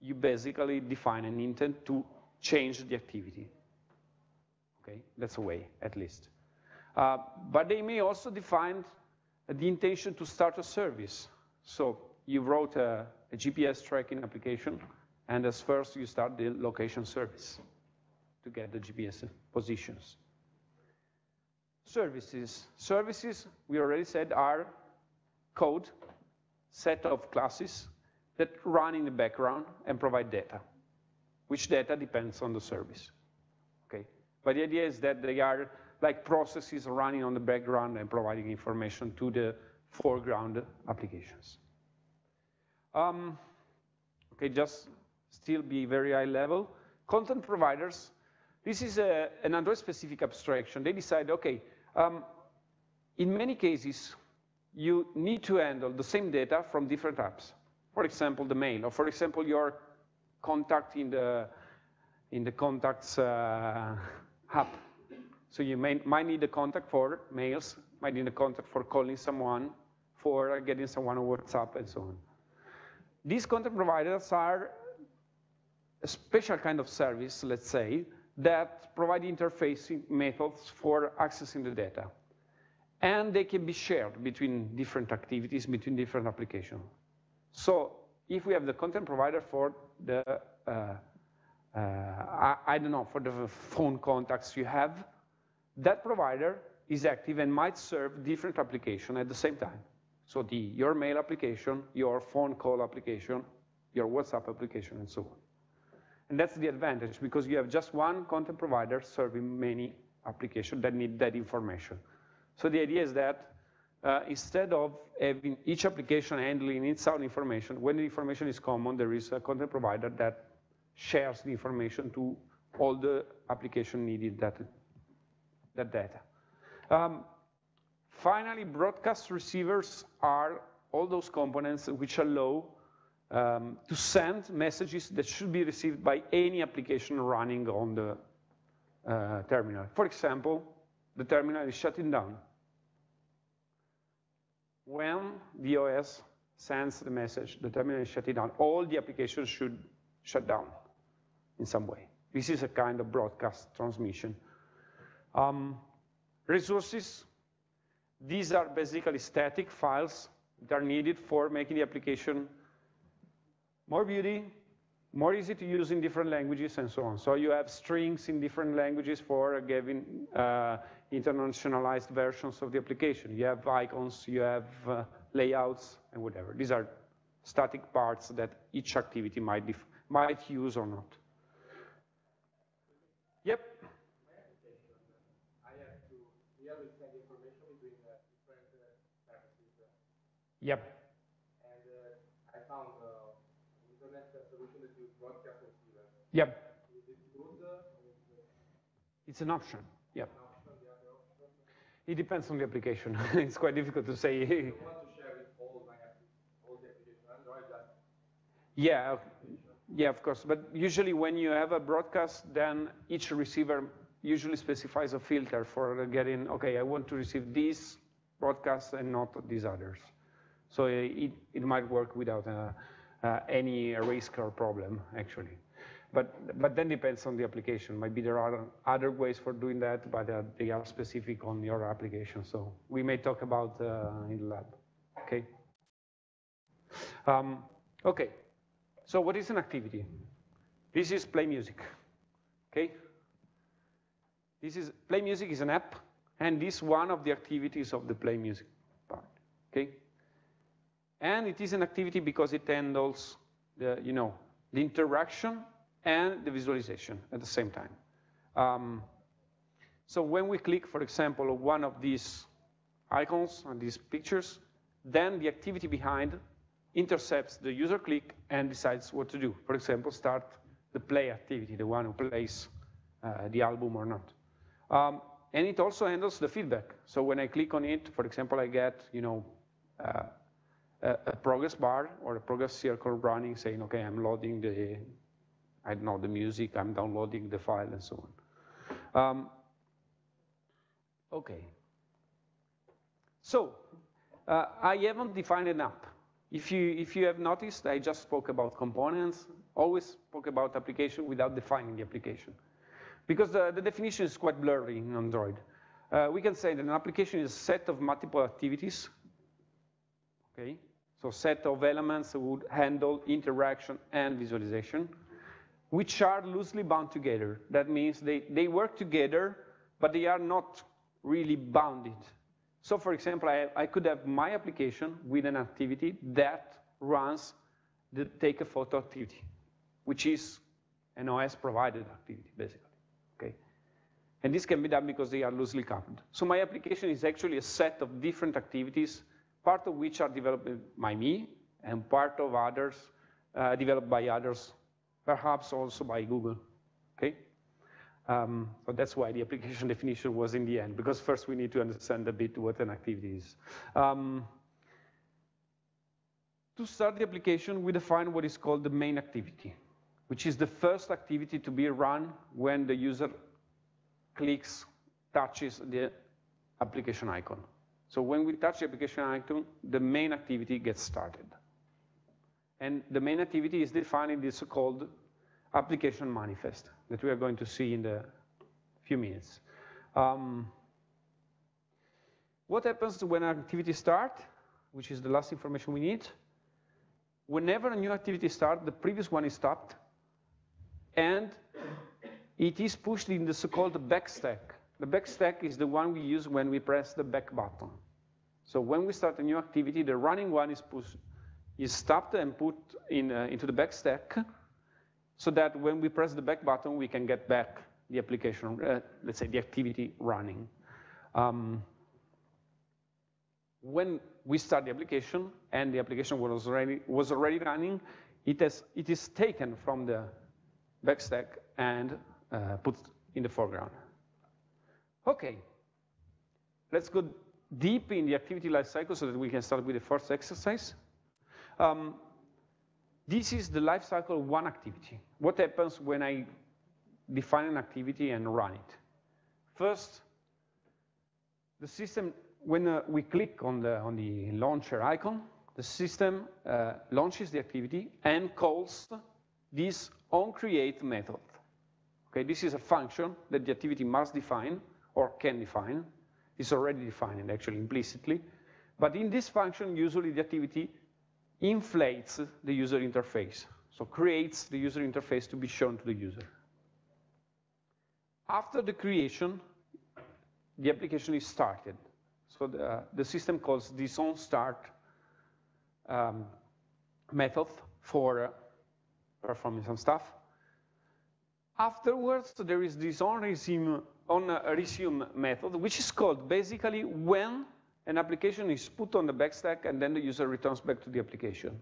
you basically define an intent to change the activity. Okay, that's a way, at least. Uh, but they may also define the intention to start a service. So you wrote a, a GPS tracking application, and as first you start the location service to get the GPS positions. Services. Services, we already said, are code, set of classes that run in the background and provide data, which data depends on the service. Okay? But the idea is that they are like processes running on the background and providing information to the foreground applications. Um, okay, just still be very high level. Content providers, this is a, an Android-specific abstraction. They decide, okay, um, in many cases, you need to handle the same data from different apps. For example, the mail, or for example, your contact in the, in the contacts uh, <laughs> app. So you may, might need a contact for mails, might need a contact for calling someone, for getting someone on WhatsApp, and so on. These content providers are a special kind of service, let's say, that provide interfacing methods for accessing the data. And they can be shared between different activities, between different applications. So if we have the content provider for the, uh, uh, I, I don't know, for the phone contacts you have, that provider is active and might serve different applications at the same time. So the, your mail application, your phone call application, your WhatsApp application, and so on. And that's the advantage, because you have just one content provider serving many applications that need that information. So the idea is that uh, instead of having each application handling its own information, when the information is common, there is a content provider that shares the information to all the application needed that, that data. Um, Finally, broadcast receivers are all those components which allow um, to send messages that should be received by any application running on the uh, terminal. For example, the terminal is shutting down. When the OS sends the message, the terminal is shutting down, all the applications should shut down in some way. This is a kind of broadcast transmission. Um, resources these are basically static files that are needed for making the application more beauty, more easy to use in different languages, and so on. So you have strings in different languages for giving uh, internationalized versions of the application. You have icons, you have uh, layouts, and whatever. These are static parts that each activity might, might use or not. Yep. Yep. And uh, I found uh, internet solution that use broadcast receiver. Yep. Is it good? It's an option. Yep. It depends on the application. <laughs> it's quite difficult to say. I want to share with all my all the applications Android. That yeah. Yeah, of course. But usually when you have a broadcast, then each receiver usually specifies a filter for getting, okay, I want to receive these broadcasts and not these others. So it, it might work without uh, uh, any risk or problem, actually. But, but then depends on the application. Maybe there are other ways for doing that, but uh, they are specific on your application. So we may talk about uh, in the lab, okay? Um, okay, so what is an activity? This is play music, okay? This is, play music is an app, and this one of the activities of the play music part, okay? And it is an activity because it handles the, you know, the interaction and the visualization at the same time. Um, so when we click, for example, one of these icons and these pictures, then the activity behind intercepts the user click and decides what to do. For example, start the play activity, the one who plays uh, the album or not. Um, and it also handles the feedback. So when I click on it, for example, I get, you know, uh, a, a, progress bar or a progress circle running saying, okay, I'm loading the, I know, the music, I'm downloading the file and so on. Um, okay. So uh, I haven't defined an app. If you, if you have noticed, I just spoke about components, always spoke about application without defining the application. Because the, the definition is quite blurry in Android. Uh, we can say that an application is a set of multiple activities, okay? So set of elements that would handle interaction and visualization, which are loosely bound together. That means they, they work together, but they are not really bounded. So for example, I, I could have my application with an activity that runs the take a photo activity, which is an OS provided activity, basically, okay? And this can be done because they are loosely coupled. So my application is actually a set of different activities, part of which are developed by me, and part of others uh, developed by others, perhaps also by Google, okay? Um, so that's why the application <laughs> definition was in the end, because first we need to understand a bit what an activity is. Um, to start the application, we define what is called the main activity, which is the first activity to be run when the user clicks, touches the application icon. So when we touch the application icon, the main activity gets started. And the main activity is defined in this so-called application manifest that we are going to see in the few minutes. Um, what happens when an activity starts, which is the last information we need? Whenever a new activity starts, the previous one is stopped, and it is pushed in the so-called back stack. The back stack is the one we use when we press the back button. So when we start a new activity, the running one is pushed, is stopped and put in, uh, into the back stack, so that when we press the back button, we can get back the application, uh, let's say the activity running. Um, when we start the application and the application was already, was already running, it, has, it is taken from the backstack and uh, put in the foreground. Okay, let's go deep in the activity lifecycle so that we can start with the first exercise. Um, this is the life cycle of one activity. What happens when I define an activity and run it? First, the system, when uh, we click on the, on the launcher icon, the system uh, launches the activity and calls this onCreate method. Okay, this is a function that the activity must define or can define. It's already defined actually implicitly. But in this function, usually the activity inflates the user interface, so creates the user interface to be shown to the user. After the creation, the application is started. So the, the system calls this on start um, method for uh, performing some stuff. Afterwards, there is this on resume, on resume method, which is called basically when an application is put on the backstack and then the user returns back to the application.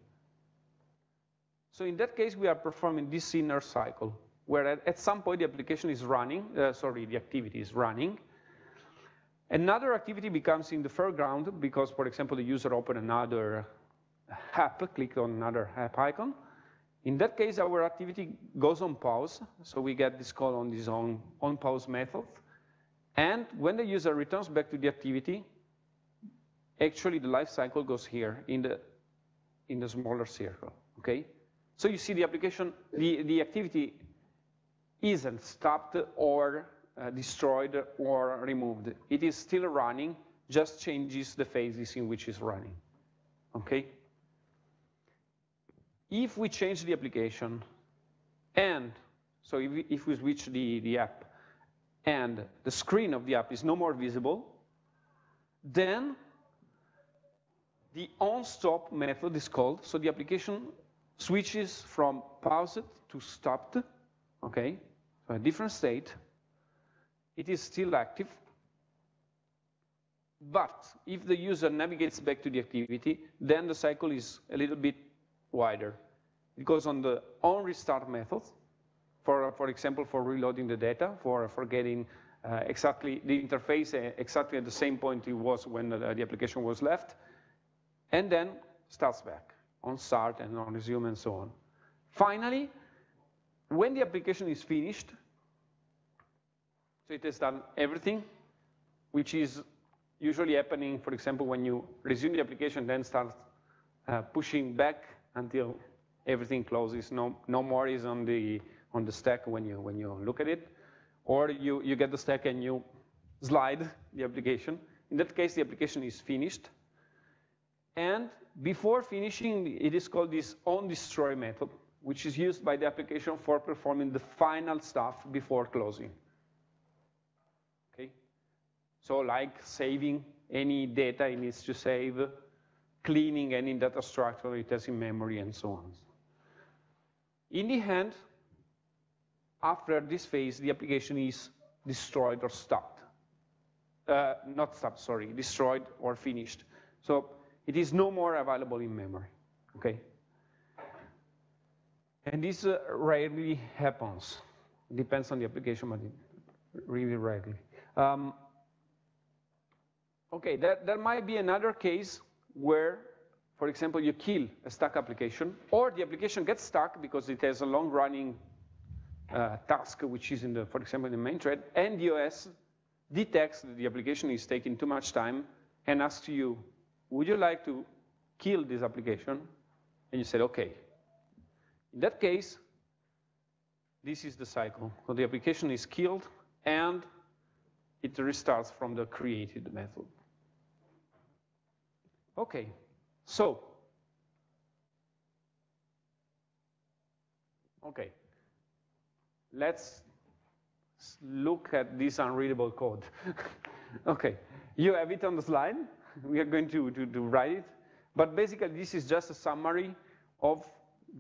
So in that case, we are performing this inner cycle, where at, at some point the application is running, uh, sorry, the activity is running. Another activity becomes in the foreground because, for example, the user opened another app, clicked on another app icon, In that case, our activity goes on pause, so we get this call on this on, on pause method. And when the user returns back to the activity, actually the life cycle goes here in the, in the smaller circle, okay? So you see the application, the, the activity isn't stopped or uh, destroyed or removed. It is still running, just changes the phases in which it's running, okay? If we change the application and, so if we, if we switch the, the app and the screen of the app is no more visible, then the on-stop method is called, so the application switches from paused to stopped, okay, so a different state. It is still active, but if the user navigates back to the activity, then the cycle is a little bit wider. It goes on the on restart method, for, for example, for reloading the data, for, for getting uh, exactly the interface uh, exactly at the same point it was when the, the application was left, and then starts back on start and on resume and so on. Finally, when the application is finished, so it has done everything, which is usually happening, for example, when you resume the application, then start uh, pushing back until everything closes. No, no more is on the on the stack when you when you look at it, or you you get the stack and you slide the application. In that case, the application is finished. And before finishing, it is called this on destroy method, which is used by the application for performing the final stuff before closing. Okay? So like saving any data it needs to save, cleaning any data structure it has in memory, and so on. In the end, after this phase, the application is destroyed or stopped. Uh, not stopped, sorry, destroyed or finished. So it is no more available in memory, okay? And this uh, rarely happens. Depends on the application, but really rarely. Um, okay, there, there might be another case where for example, you kill a stuck application, or the application gets stuck because it has a long-running uh, task, which is in the, for example, in the main thread, and the OS detects that the application is taking too much time and asks you, would you like to kill this application? And you said, okay. In that case, this is the cycle. So the application is killed, and it restarts from the created method. Okay, so, okay, let's look at this unreadable code. <laughs> okay, you have it on the slide. <laughs> We are going to, to, to write it. But basically, this is just a summary of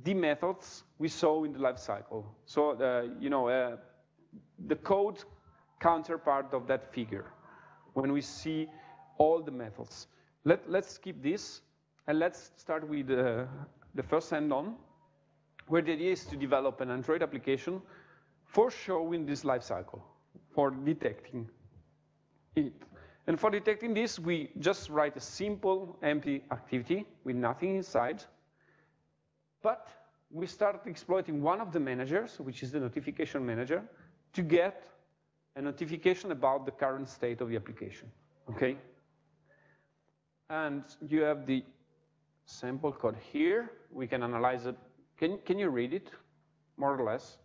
the methods we saw in the life cycle. So, uh, you know, uh, the code counterpart of that figure when we see all the methods. Let, let's skip this and let's start with uh, the first hand-on, where the idea is to develop an Android application for showing this life cycle, for detecting it. And for detecting this, we just write a simple empty activity with nothing inside. But we start exploiting one of the managers, which is the notification manager, to get a notification about the current state of the application, okay? And you have the sample code here. We can analyze it. Can, can you read it, more or less?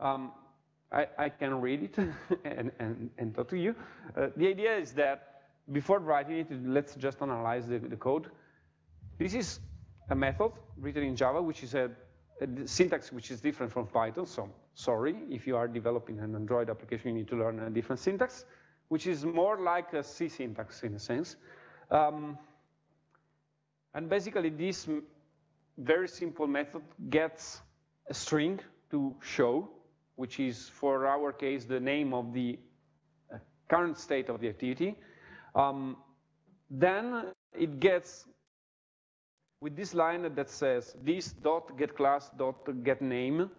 Um, I, I, can read it <laughs> and, and, and, talk to you. Uh, the idea is that before writing it, let's just analyze the, the, code. This is a method written in Java, which is a, a, syntax which is different from Python. So sorry, if you are developing an Android application, you need to learn a different syntax, which is more like a C syntax in a sense. Um, and basically, this very simple method gets a string to show, which is, for our case, the name of the uh, current state of the activity. Um, then it gets with this line that says this dot get class dot get name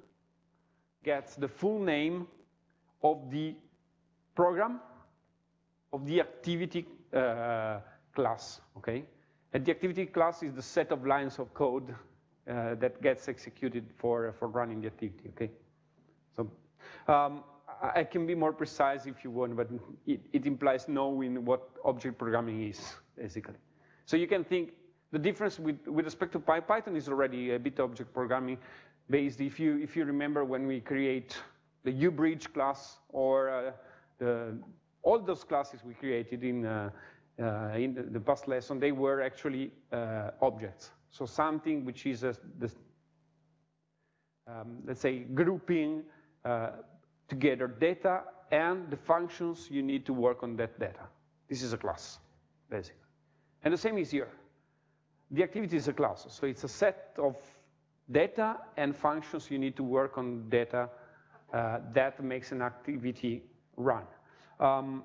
gets the full name of the program of the activity uh, class, okay? And the activity class is the set of lines of code uh, that gets executed for, for running the activity, okay? So um, I can be more precise if you want, but it, it implies knowing what object programming is, basically. So you can think the difference with, with respect to Python is already a bit object programming based. If you, if you remember when we create the ubridge class or uh, the, all those classes we created in, uh, uh, in the, past lesson, they were actually uh, objects. So something which is, a, um, let's say, grouping uh, together data and the functions you need to work on that data. This is a class, basically. And the same is here. The activity is a class, so it's a set of data and functions you need to work on data uh, that makes an activity run. Um,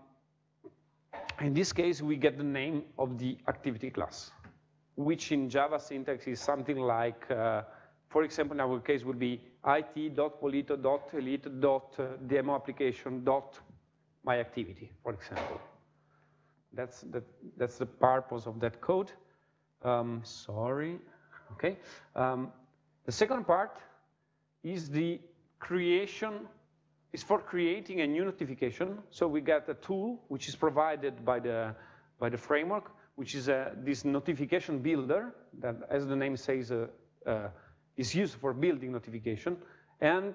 in this case, we get the name of the activity class, which in Java syntax is something like, uh, for example, in our case would be it.polito.elite.demo application dot my activity, for example. That's the, that's the purpose of that code. Um, sorry, okay. Um, the second part is the creation, is for creating a new notification. So we got a tool which is provided by the, by the framework, which is a, this notification builder that, as the name says, uh, uh, is used for building notification. And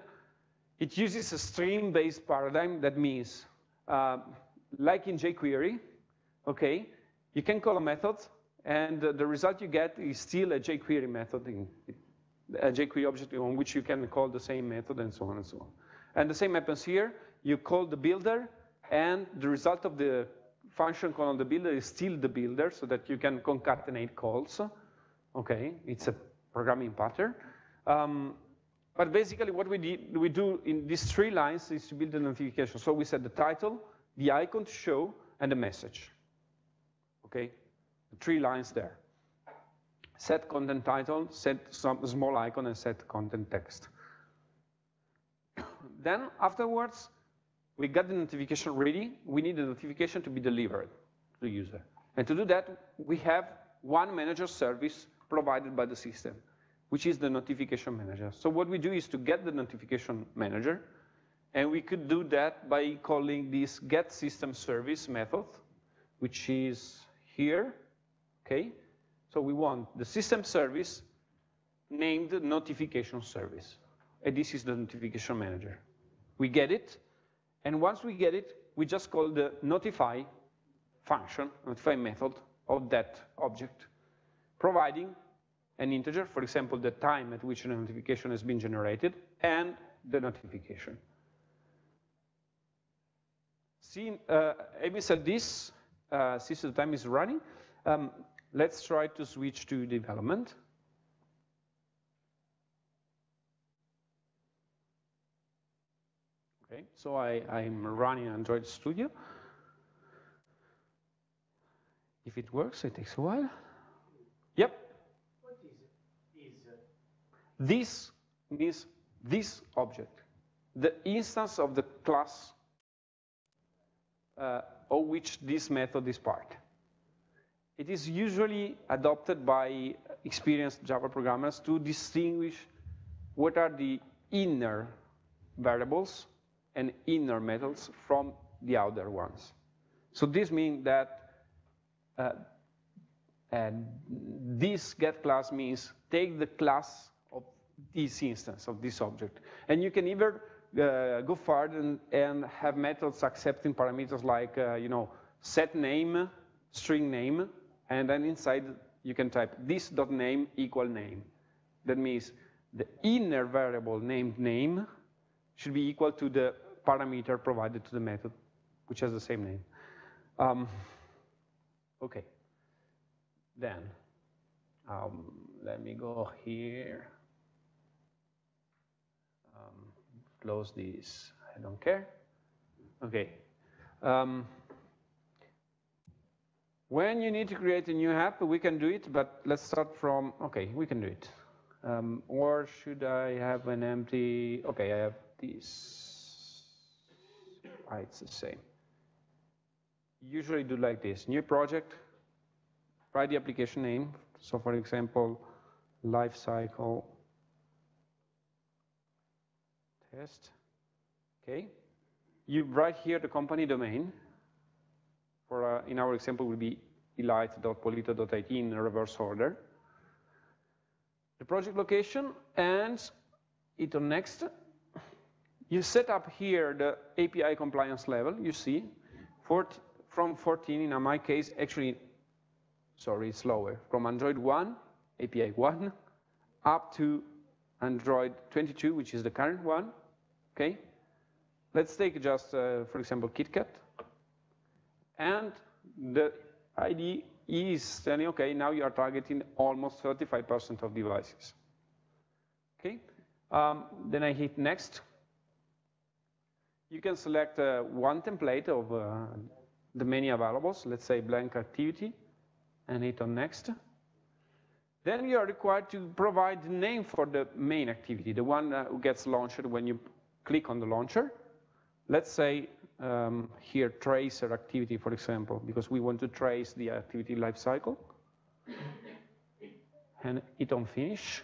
it uses a stream-based paradigm that means, uh, like in jQuery, okay, you can call a method, and the result you get is still a jQuery method, in, a jQuery object on which you can call the same method, and so on and so on. And the same happens here. You call the builder, and the result of the function call on the builder is still the builder, so that you can concatenate calls. Okay, it's a programming pattern. Um, but basically what we, did, we do in these three lines is to build a notification. So we set the title, the icon to show, and the message. Okay, the three lines there. Set content title, set some small icon, and set content text. <coughs> then afterwards, we got the notification ready. We need the notification to be delivered to the user. And to do that, we have one manager service provided by the system which is the notification manager. So what we do is to get the notification manager, and we could do that by calling this get system service method, which is here, okay? So we want the system service named notification service. And this is the notification manager. We get it, and once we get it, we just call the notify function, notify method of that object, providing an integer, for example, the time at which a notification has been generated, and the notification. Seeing, uh, Amy said this, uh, since the time is running, um, let's try to switch to development. Okay, so I, I'm running Android Studio. If it works, it takes a while. Yep, this means this object, the instance of the class uh, of which this method is part. It is usually adopted by experienced Java programmers to distinguish what are the inner variables and inner methods from the outer ones. So this means that uh, this get class means take the class this instance of this object. And you can either uh, go further and, and, have methods accepting parameters like, uh, you know, set name, string name, and then inside you can type this dot name equal name. That means the inner variable named name should be equal to the parameter provided to the method, which has the same name. Um, okay. Then, um, let me go here. Close this. I don't care. Okay. Um, when you need to create a new app, we can do it, but let's start from, okay, we can do it. Um, or should I have an empty, okay, I have this. Ah, it's the same. Usually do like this, new project, write the application name. So for example, life cycle test. Okay. You write here the company domain. For uh, in our example would be elite.polito.it in reverse order. The project location and it on next. You set up here the API compliance level, you see, from 14 in my case, actually, sorry, it's lower, from Android 1, API 1, up to Android 22, which is the current one, okay? Let's take just, uh, for example, KitKat. And the ID is telling, okay, now you are targeting almost 35% of devices. Okay, um, then I hit next. You can select uh, one template of uh, the many availables, let's say blank activity, and hit on next. Then you are required to provide the name for the main activity, the one uh, who gets launched when you click on the launcher. Let's say um, here tracer activity, for example, because we want to trace the activity lifecycle. And hit on finish.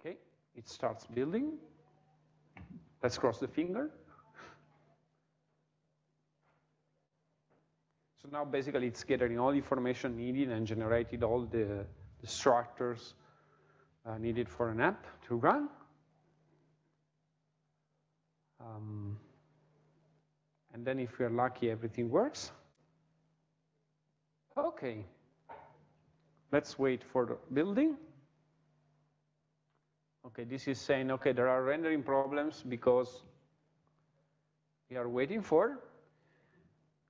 Okay, it starts building. Let's cross the finger. So now basically it's gathering all the information needed and generated all the, the structures uh, needed for an app to run. Um, and then if we're lucky, everything works. Okay. Let's wait for the building. Okay, this is saying, okay, there are rendering problems because we are waiting for.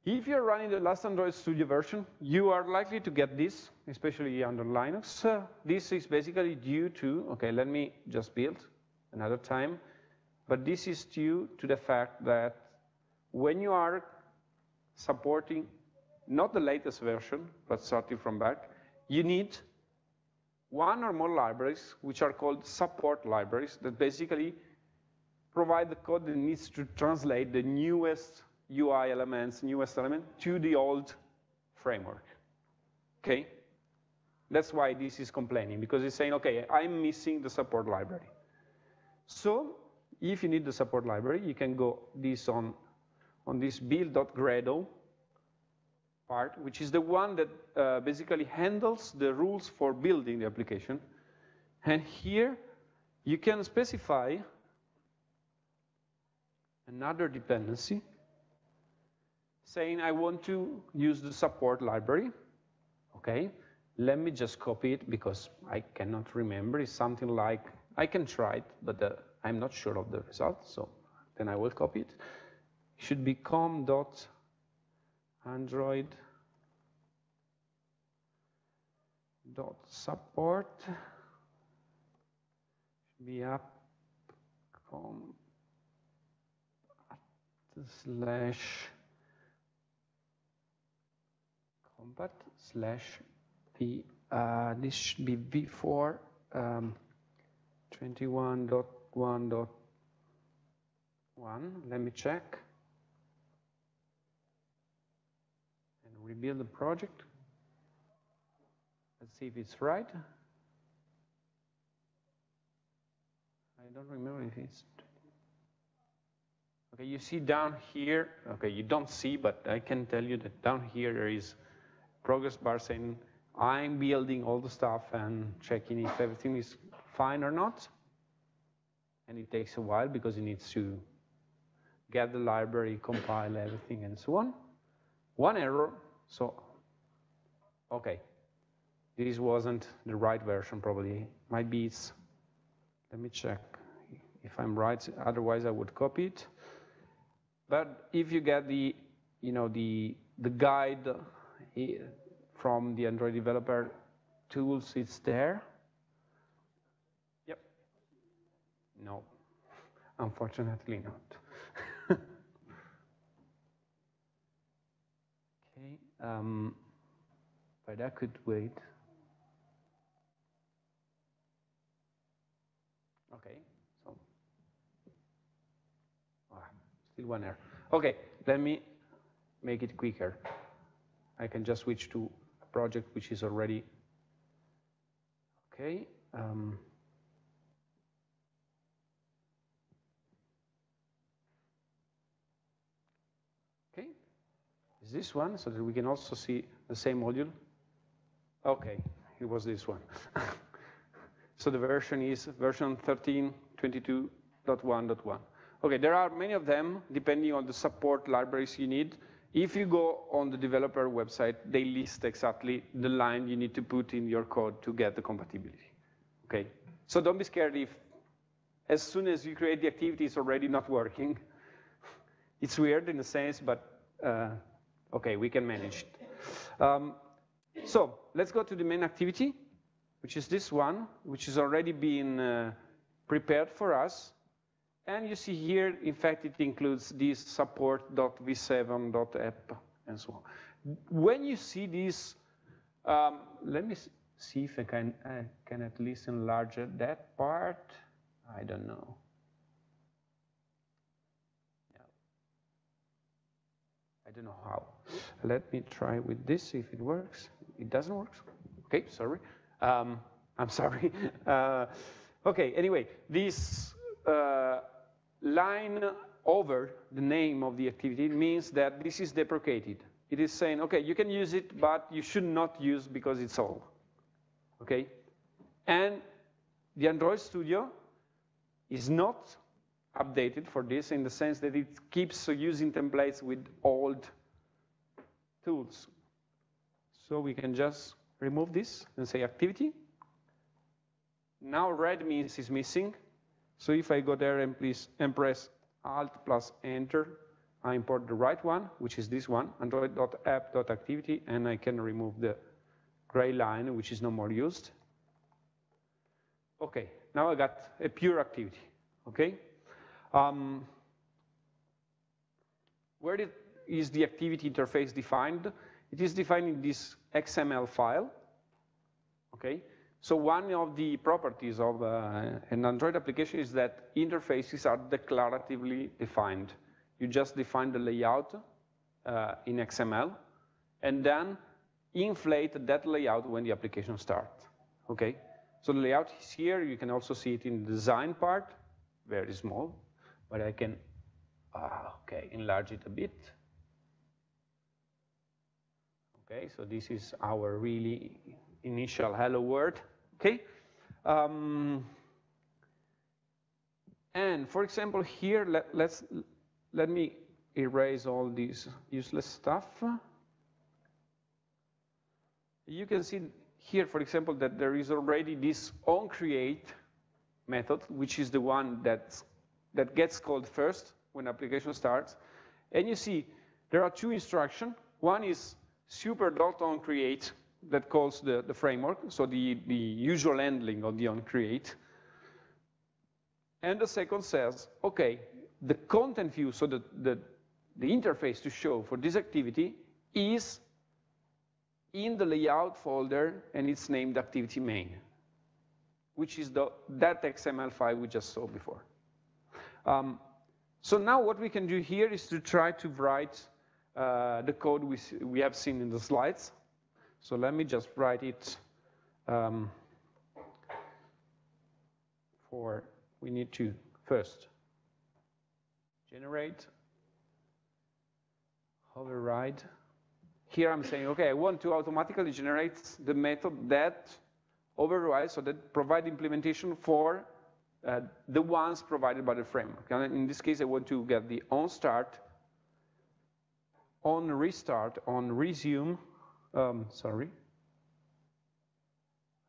If you're running the last Android Studio version, you are likely to get this, especially under Linux. Uh, this is basically due to, okay, let me just build another time. But this is due to the fact that when you are supporting not the latest version, but starting from back, you need one or more libraries, which are called support libraries, that basically provide the code that needs to translate the newest UI elements, newest element, to the old framework, okay? That's why this is complaining, because it's saying, okay, I'm missing the support library. So if you need the support library, you can go this on, on this build.gradle part, which is the one that uh, basically handles the rules for building the application. And here, you can specify another dependency saying I want to use the support library. Okay, let me just copy it because I cannot remember. It's something like, I can try it, but the I'm not sure of the result, so then I will copy it. it should be com.android dot support should be up com slash compat slash v uh, this should be v4 um, 21 dot 1.1. Let me check. And rebuild the project. Let's see if it's right. I don't remember if it's. Okay, you see down here, okay, you don't see, but I can tell you that down here there is progress bar saying I'm building all the stuff and checking if everything is fine or not and it takes a while because it needs to get the library, compile everything, and so on. One error, so, okay, this wasn't the right version probably. Might be it's, let me check if I'm right, otherwise I would copy it. But if you get the, you know, the, the guide eh, from the Android developer tools, it's there. No, unfortunately not. <laughs> okay, um, but I could wait. Okay, so oh, still one error. Okay, let me make it quicker. I can just switch to a project which is already Okay. Um, Is this one so that we can also see the same module? Okay, it was this one. <laughs> so the version is version 13.22.1.1. Okay, there are many of them depending on the support libraries you need. If you go on the developer website, they list exactly the line you need to put in your code to get the compatibility. Okay, so don't be scared if as soon as you create the activity, it's already not working. <laughs> It's weird in a sense, but uh, okay, we can manage it. Um, so let's go to the main activity, which is this one, which is already been uh, prepared for us. And you see here, in fact, it includes this support.v7.app and so on. When you see this, um, let me see if I can, I can at least enlarge that part. I don't know. I don't know how. Let me try with this, if it works. It doesn't work? Okay, sorry. Um, I'm sorry. <laughs> Uh, okay, anyway, this uh, line over the name of the activity means that this is deprecated. It is saying, okay, you can use it, but you should not use because it's old. Okay? And the Android Studio is not updated for this in the sense that it keeps using templates with old tools. So we can just remove this and say activity. Now red means is missing. So if I go there and, please, and press Alt plus Enter, I import the right one, which is this one, android.app.activity, and I can remove the gray line, which is no more used. Okay, now I got a pure activity, okay? Um, where is the activity interface defined? It is defined in this XML file, okay? So one of the properties of uh, an Android application is that interfaces are declaratively defined. You just define the layout uh, in XML, and then inflate that layout when the application starts, okay? So the layout is here. You can also see it in the design part, very small, but I can, uh, okay, enlarge it a bit. Okay, so this is our really initial hello world. Okay? Um, and for example, here, let, let's, let me erase all this useless stuff. You can see here, for example, that there is already this onCreate method, which is the one that that gets called first when application starts. And you see there are two instructions. One is super.onCreate, that calls the, the framework, so the, the usual handling of the onCreate. And the second says, okay, the content view, so the, the, the interface to show for this activity is in the layout folder, and it's named activity main, which is the, that XML file we just saw before. Um, so now what we can do here is to try to write uh, the code we, we have seen in the slides. So let me just write it um, for, we need to first generate, override. Here I'm saying, okay, I want to automatically generate the method that overrides, so that provide implementation for uh, the ones provided by the framework. And in this case, I want to get the on start, on restart, on resume, um, sorry.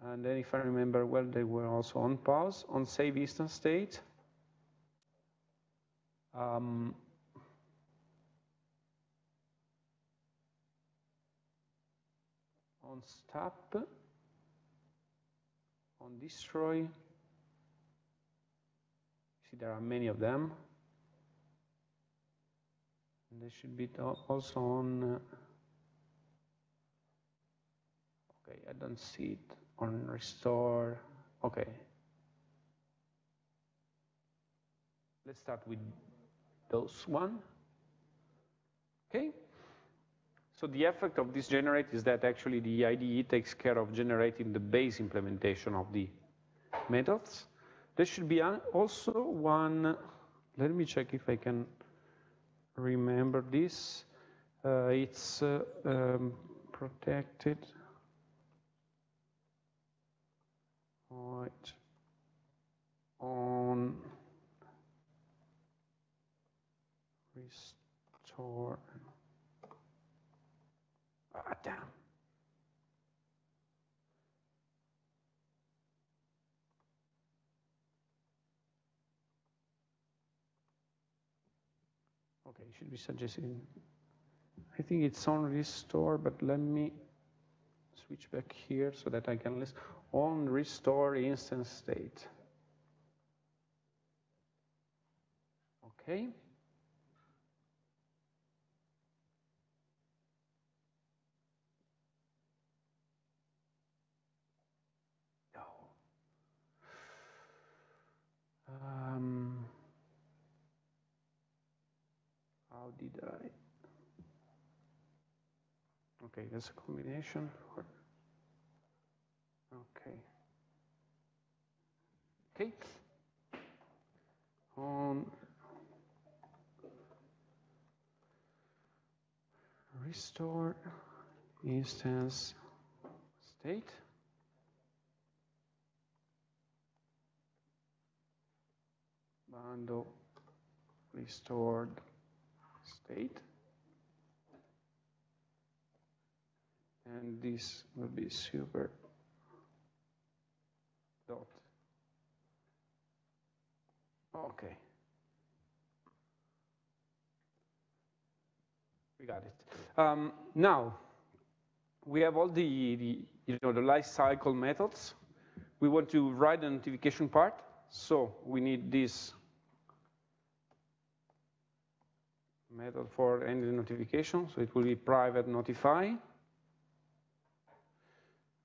And then if I remember well, they were also on pause, on save instance state. Um, on stop, on destroy. See, there are many of them. And they should be also on. Uh, Okay, I don't see it on restore. Okay. Let's start with those one. Okay. So the effect of this generate is that actually the IDE takes care of generating the base implementation of the methods. There should be also one, let me check if I can remember this. Uh, it's uh, um, protected. Right. On restore. Ah, damn. Okay, should be suggesting. I think it's on restore, but let me switch back here so that I can list on restore instance state. Okay. Um, how did I? Okay, that's a combination. Okay. Okay. On restore instance state. bundle restored state. And this will be super dot. Okay. We got it. Um, now, we have all the, the, you know, the life cycle methods. We want to write the notification part. So we need this method for any notification. So it will be private notify.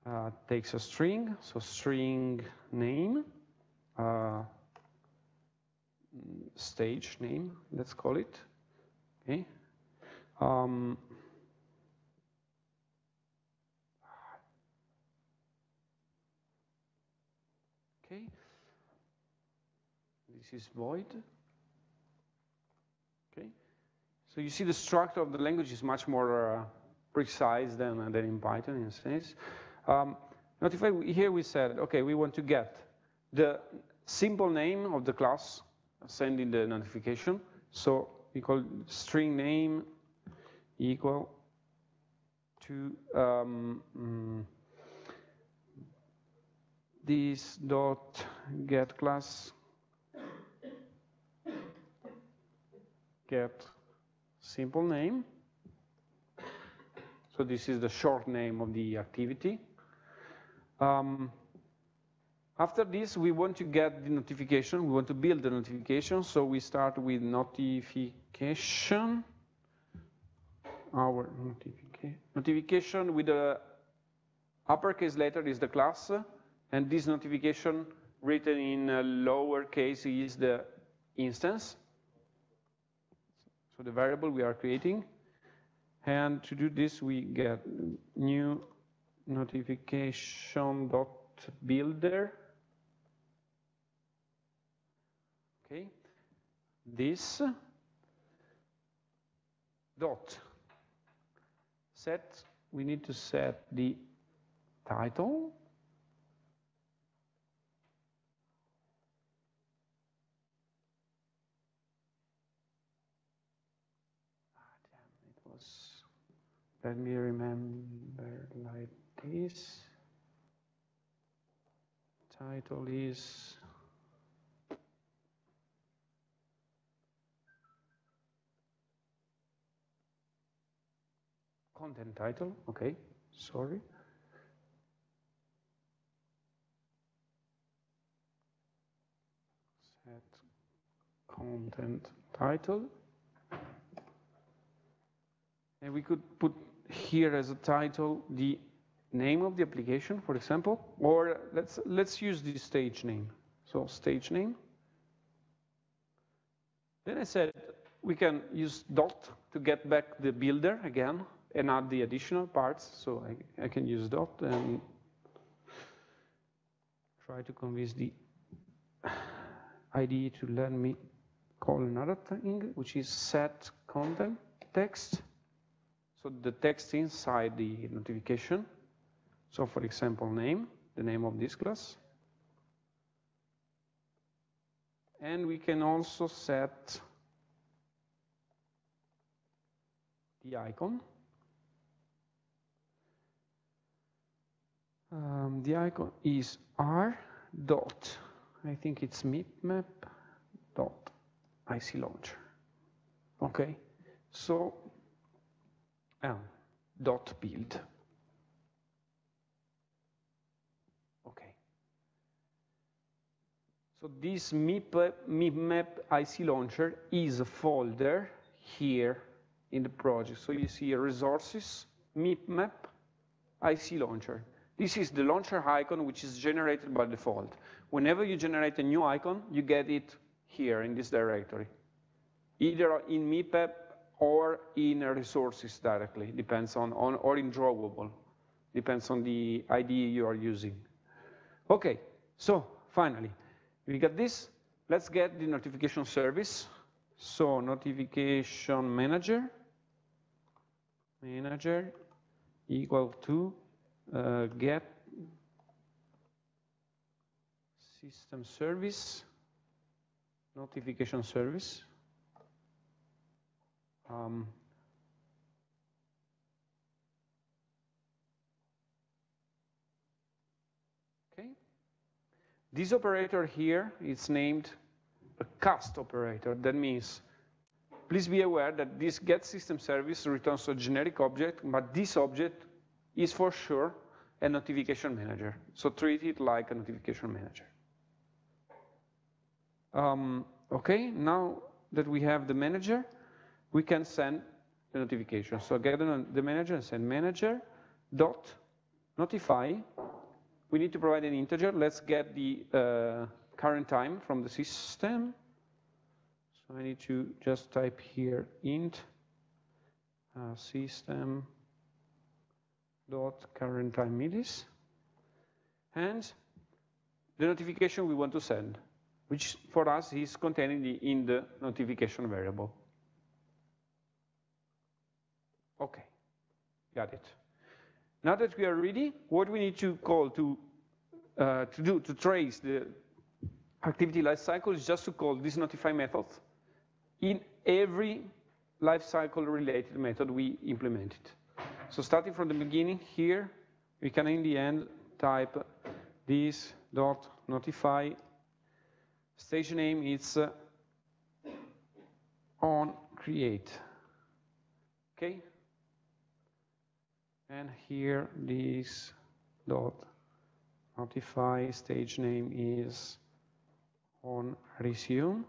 Uh, takes a string, so string name, uh, stage name, let's call it. Okay. Um, okay. This is void. So you see the structure of the language is much more uh, precise than, uh, than in Python in a sense. Um, notify, here we said, okay, we want to get the simple name of the class sending the notification. So we call string name equal to um, mm, this dot get class get simple name. So this is the short name of the activity. Um, after this, we want to get the notification. We want to build the notification. So we start with notification. Our notification, notification with the uppercase letter is the class. And this notification written in lowercase is the instance the variable we are creating. And to do this, we get new notification dot builder. Okay, this dot set. We need to set the title Let me remember like this. Title is content title, okay, sorry. Set content title. And we could put here as a title the name of the application, for example, or let's, let's use the stage name. So stage name. Then I said we can use dot to get back the builder again, and add the additional parts. So I, I can use dot and try to convince the IDE to let me call another thing, which is set content text. So the text inside the notification. So for example, name, the name of this class. And we can also set the icon. Um, the icon is r dot, I think it's mipmap dot IC launcher. Okay, so um, dot build. Okay. So this MIP, MIPMap IC launcher is a folder here in the project. So you see resources, MIPMap, IC launcher. This is the launcher icon, which is generated by default. Whenever you generate a new icon, you get it here in this directory, either in MIPMap or in resources directly, depends on, on or in drawable, depends on the ID you are using. Okay, so finally, we got this. Let's get the notification service. So notification manager, manager equal to uh, get system service, notification service. Um, okay. This operator here is named a cast operator. That means, please be aware that this get system service returns a generic object, but this object is for sure a notification manager. So treat it like a notification manager. Um, okay, now that we have the manager, we can send the notification. So get the manager and send manager dot notify. We need to provide an integer. Let's get the uh, current time from the system. So I need to just type here int uh, system dot current time millis and the notification we want to send, which for us is contained in the notification variable. Okay, got it. Now that we are ready, what we need to call to uh, to do to trace the activity lifecycle is just to call this notify method in every lifecycle related method we implemented. So starting from the beginning here, we can in the end type this dot notify. Stage name is uh, on create. Okay. And here this dot notify stage name is on resume.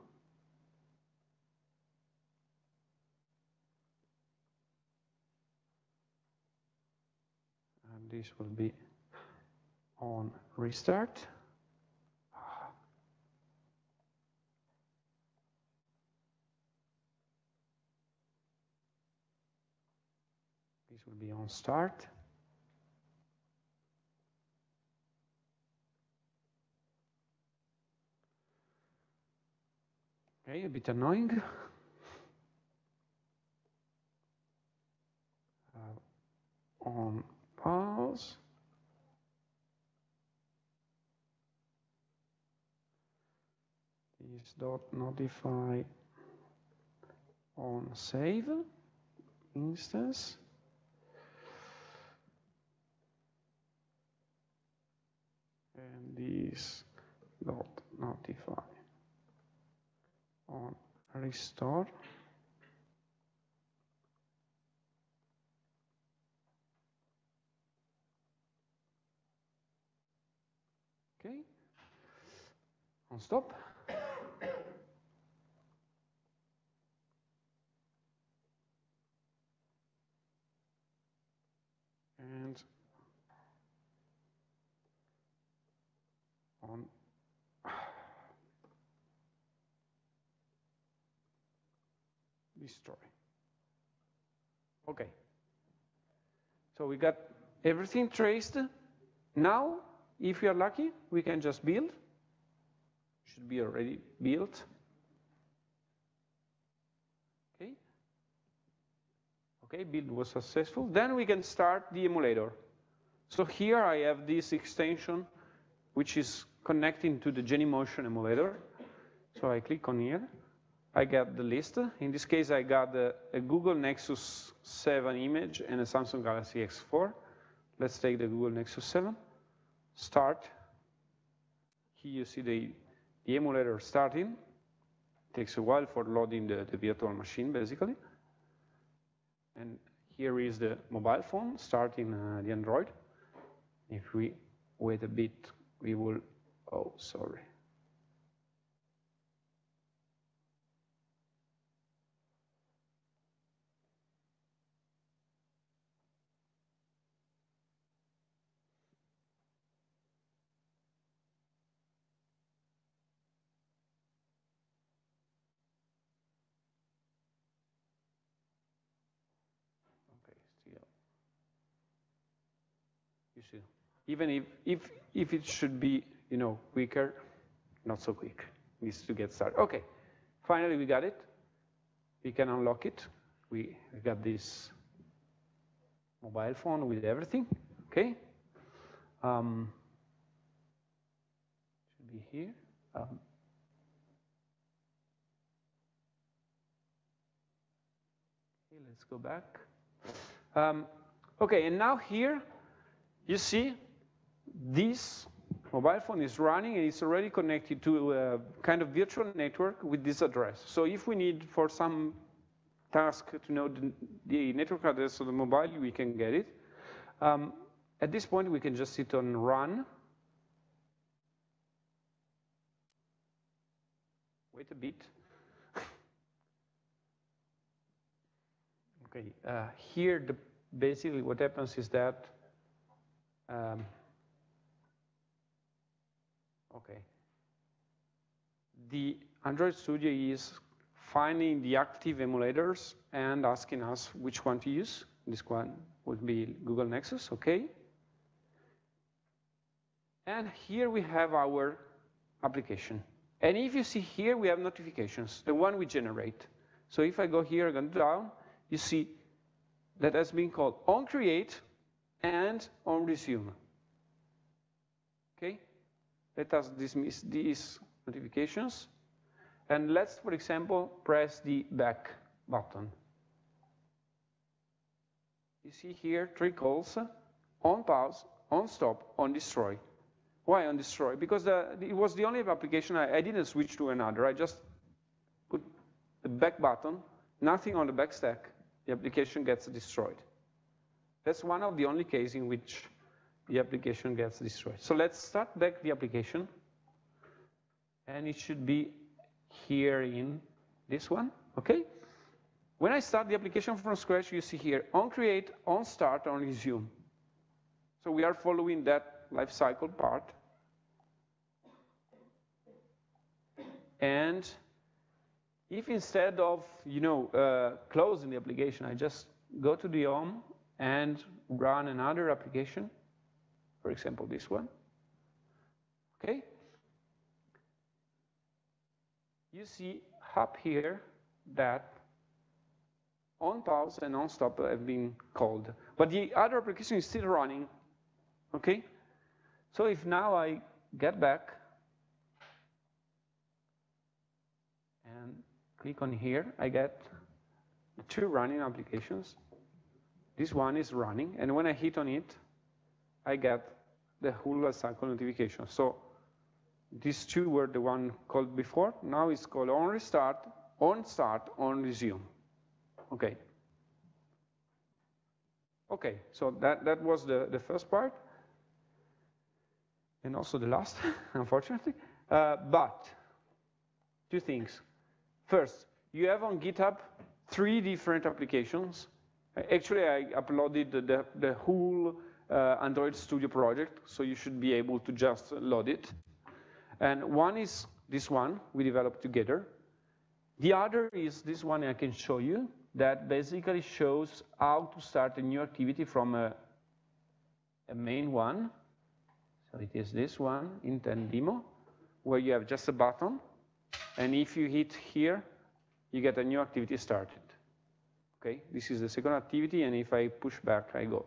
And this will be on restart. This will be on start. Okay, a bit annoying. <laughs> Uh, on pause. Is dot notify on save instance. And this dot notify on restore. Okay. On stop. And on <sighs> destroy. Okay. So we got everything traced. Now, if we are lucky, we can just build. Should be already built. Okay. Okay, build was successful. Then we can start the emulator. So here I have this extension, which is connecting to the Genymotion emulator. So I click on here. I get the list. In this case, I got a, a, Google Nexus 7 image and a Samsung Galaxy S4. Let's take the Google Nexus 7. Start. Here you see the, the emulator starting. It takes a while for loading the, the virtual machine, basically. And here is the mobile phone starting uh, the Android. If we wait a bit, we will, oh, sorry. Even if, if, if it should be, you know, quicker, not so quick. Needs to get started. Okay, finally we got it. We can unlock it. We, got this mobile phone with everything, okay? Um, should be here. Um, okay, let's go back. Um, okay, and now here you see, this mobile phone is running and it's already connected to a kind of virtual network with this address. So if we need for some task to know the, network address of the mobile, we can get it. Um, at this point, we can just hit on run. Wait a bit. <laughs> okay, uh, here the, basically what happens is that um, okay. The Android Studio is finding the active emulators and asking us which one to use. This one would be Google Nexus, okay. And here we have our application. And if you see here, we have notifications, the one we generate. So if I go here and down, you see that has been called on create and on resume. Okay? Let us dismiss these notifications. And let's, for example, press the back button. You see here three calls, on pause, on stop, on destroy. Why on destroy? Because the, it was the only application I, I didn't switch to another. I just put the back button, nothing on the back stack, the application gets destroyed. That's one of the only cases in which the application gets destroyed. So let's start back the application. And it should be here in this one, okay? When I start the application from scratch, you see here, on create, on start, on resume. So we are following that life cycle part. And if instead of, you know, uh, closing the application, I just go to the home and run another application, for example, this one. Okay? You see up here that on pause and on stop have been called. But the other application is still running. Okay? So if now I get back and click on here, I get two running applications. This one is running, and when I hit on it, I get the whole cycle notification. So these two were the one called before. Now it's called on restart, on start, on resume. Okay. Okay, so that, that was the, the first part, and also the last, <laughs> unfortunately. Uh, but two things. First, you have on GitHub three different applications Actually, I uploaded the, the whole uh, Android Studio project, so you should be able to just load it. And one is this one we developed together. The other is this one I can show you that basically shows how to start a new activity from a a main one. So it is this one, intent demo, where you have just a button. And if you hit here, you get a new activity started. Okay, this is the second activity, and if I push back, I go.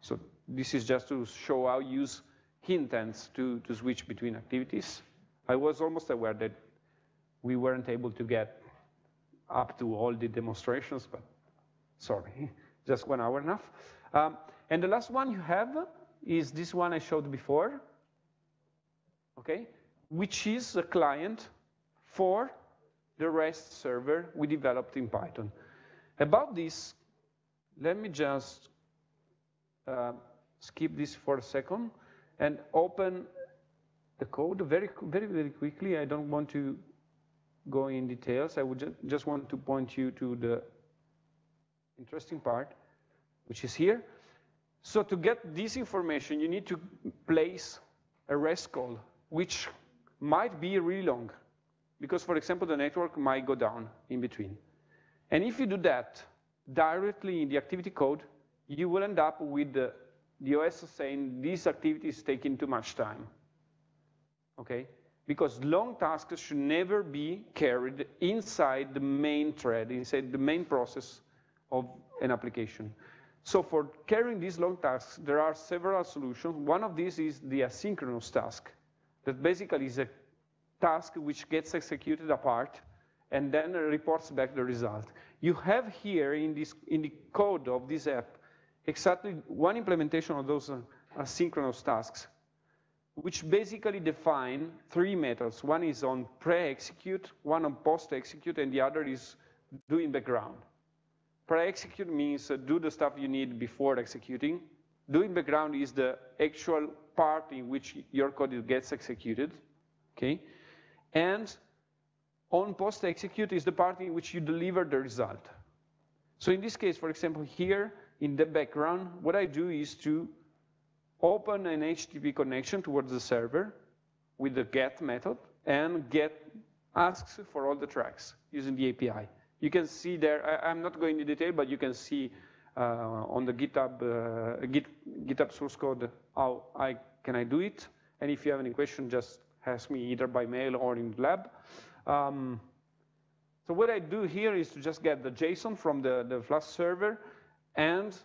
So this is just to show how you use intents to, to switch between activities. I was almost aware that we weren't able to get up to all the demonstrations, but sorry, <laughs> just one hour enough. Um, and the last one you have is this one I showed before, okay, which is a client for the REST server we developed in Python. About this, let me just uh, skip this for a second and open the code very, very, very quickly. I don't want to go in details. I would ju just want to point you to the interesting part, which is here. So to get this information, you need to place a REST call, which might be really long, because, for example, the network might go down in between. And if you do that directly in the activity code, you will end up with the, the OS is saying this activity is taking too much time. Okay? Because long tasks should never be carried inside the main thread, inside the main process of an application. So for carrying these long tasks, there are several solutions. One of these is the asynchronous task, that basically is a task which gets executed apart and then reports back the result. You have here in, this, in the code of this app exactly one implementation of those uh, asynchronous tasks, which basically define three methods. One is on pre-execute, one on post-execute, and the other is doing background. Pre-execute means uh, do the stuff you need before executing. Doing background is the actual part in which your code gets executed, okay? And on post execute is the part in which you deliver the result. So in this case, for example, here in the background, what I do is to open an HTTP connection towards the server with the get method and get asks for all the tracks using the API. You can see there, I, am not going into detail, but you can see uh, on the GitHub, uh, Git, GitHub source code how I can I do it. And if you have any question, just ask me either by mail or in the lab. Um, so what I do here is to just get the JSON from the, the Flask server, and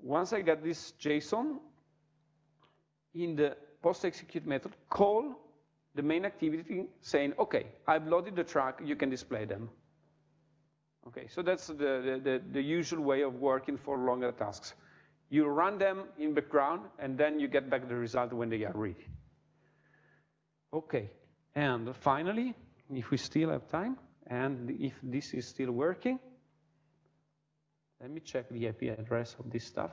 once I get this JSON, in the post-execute method, call the main activity saying, okay, I've loaded the track, you can display them. Okay, so that's the, the, the, usual way of working for longer tasks. You run them in background, and then you get back the result when they are ready. Okay, and finally, if we still have time, and if this is still working, let me check the IP address of this stuff.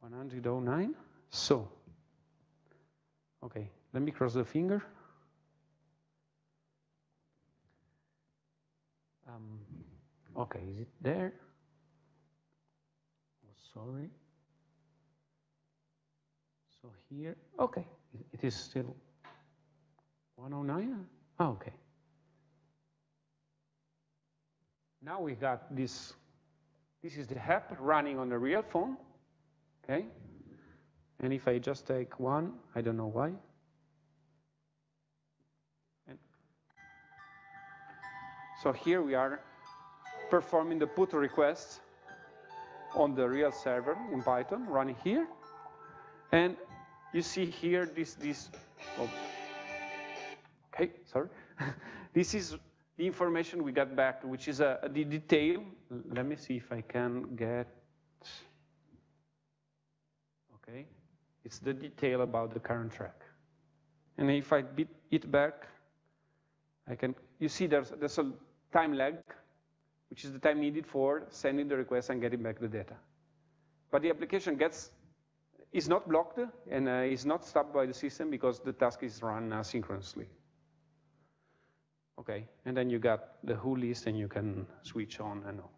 One hundred oh nine. So, okay, let me cross the finger. Um, okay, is it there? Oh, sorry. So here, okay, it is still 109? Oh, okay. Now we got this, this is the app running on the real phone, okay? And if I just take one, I don't know why. And so here we are performing the put request on the real server in Python, running here. And you see here this, this oh, okay, sorry. <laughs> this is the information we got back, which is a, the detail. Let me see if I can get, okay. It's the detail about the current track. And if I beat it back, I can, you see there's, there's a time lag, which is the time needed for sending the request and getting back the data. But the application gets is not blocked and uh, is not stopped by the system because the task is run asynchronously. Okay, and then you got the who list and you can switch on and off.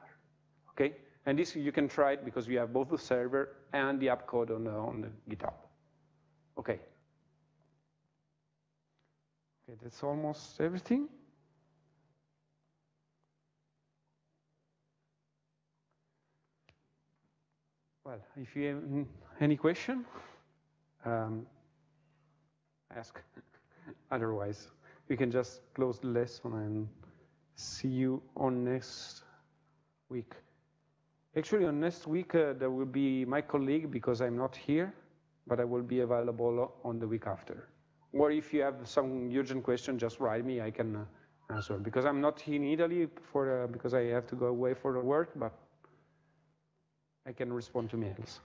Okay, and this you can try it because we have both the server and the app code on the, on the GitHub. Okay. Okay, that's almost everything. Well, if you have any question, um, ask. <laughs> Otherwise, we can just close the lesson and see you on next week. Actually, on next week, uh, there will be my colleague because I'm not here, but I will be available on the week after. Or if you have some urgent question, just write me, I can uh, answer. Because I'm not in Italy for, uh, because I have to go away for the work, but I can respond to mails.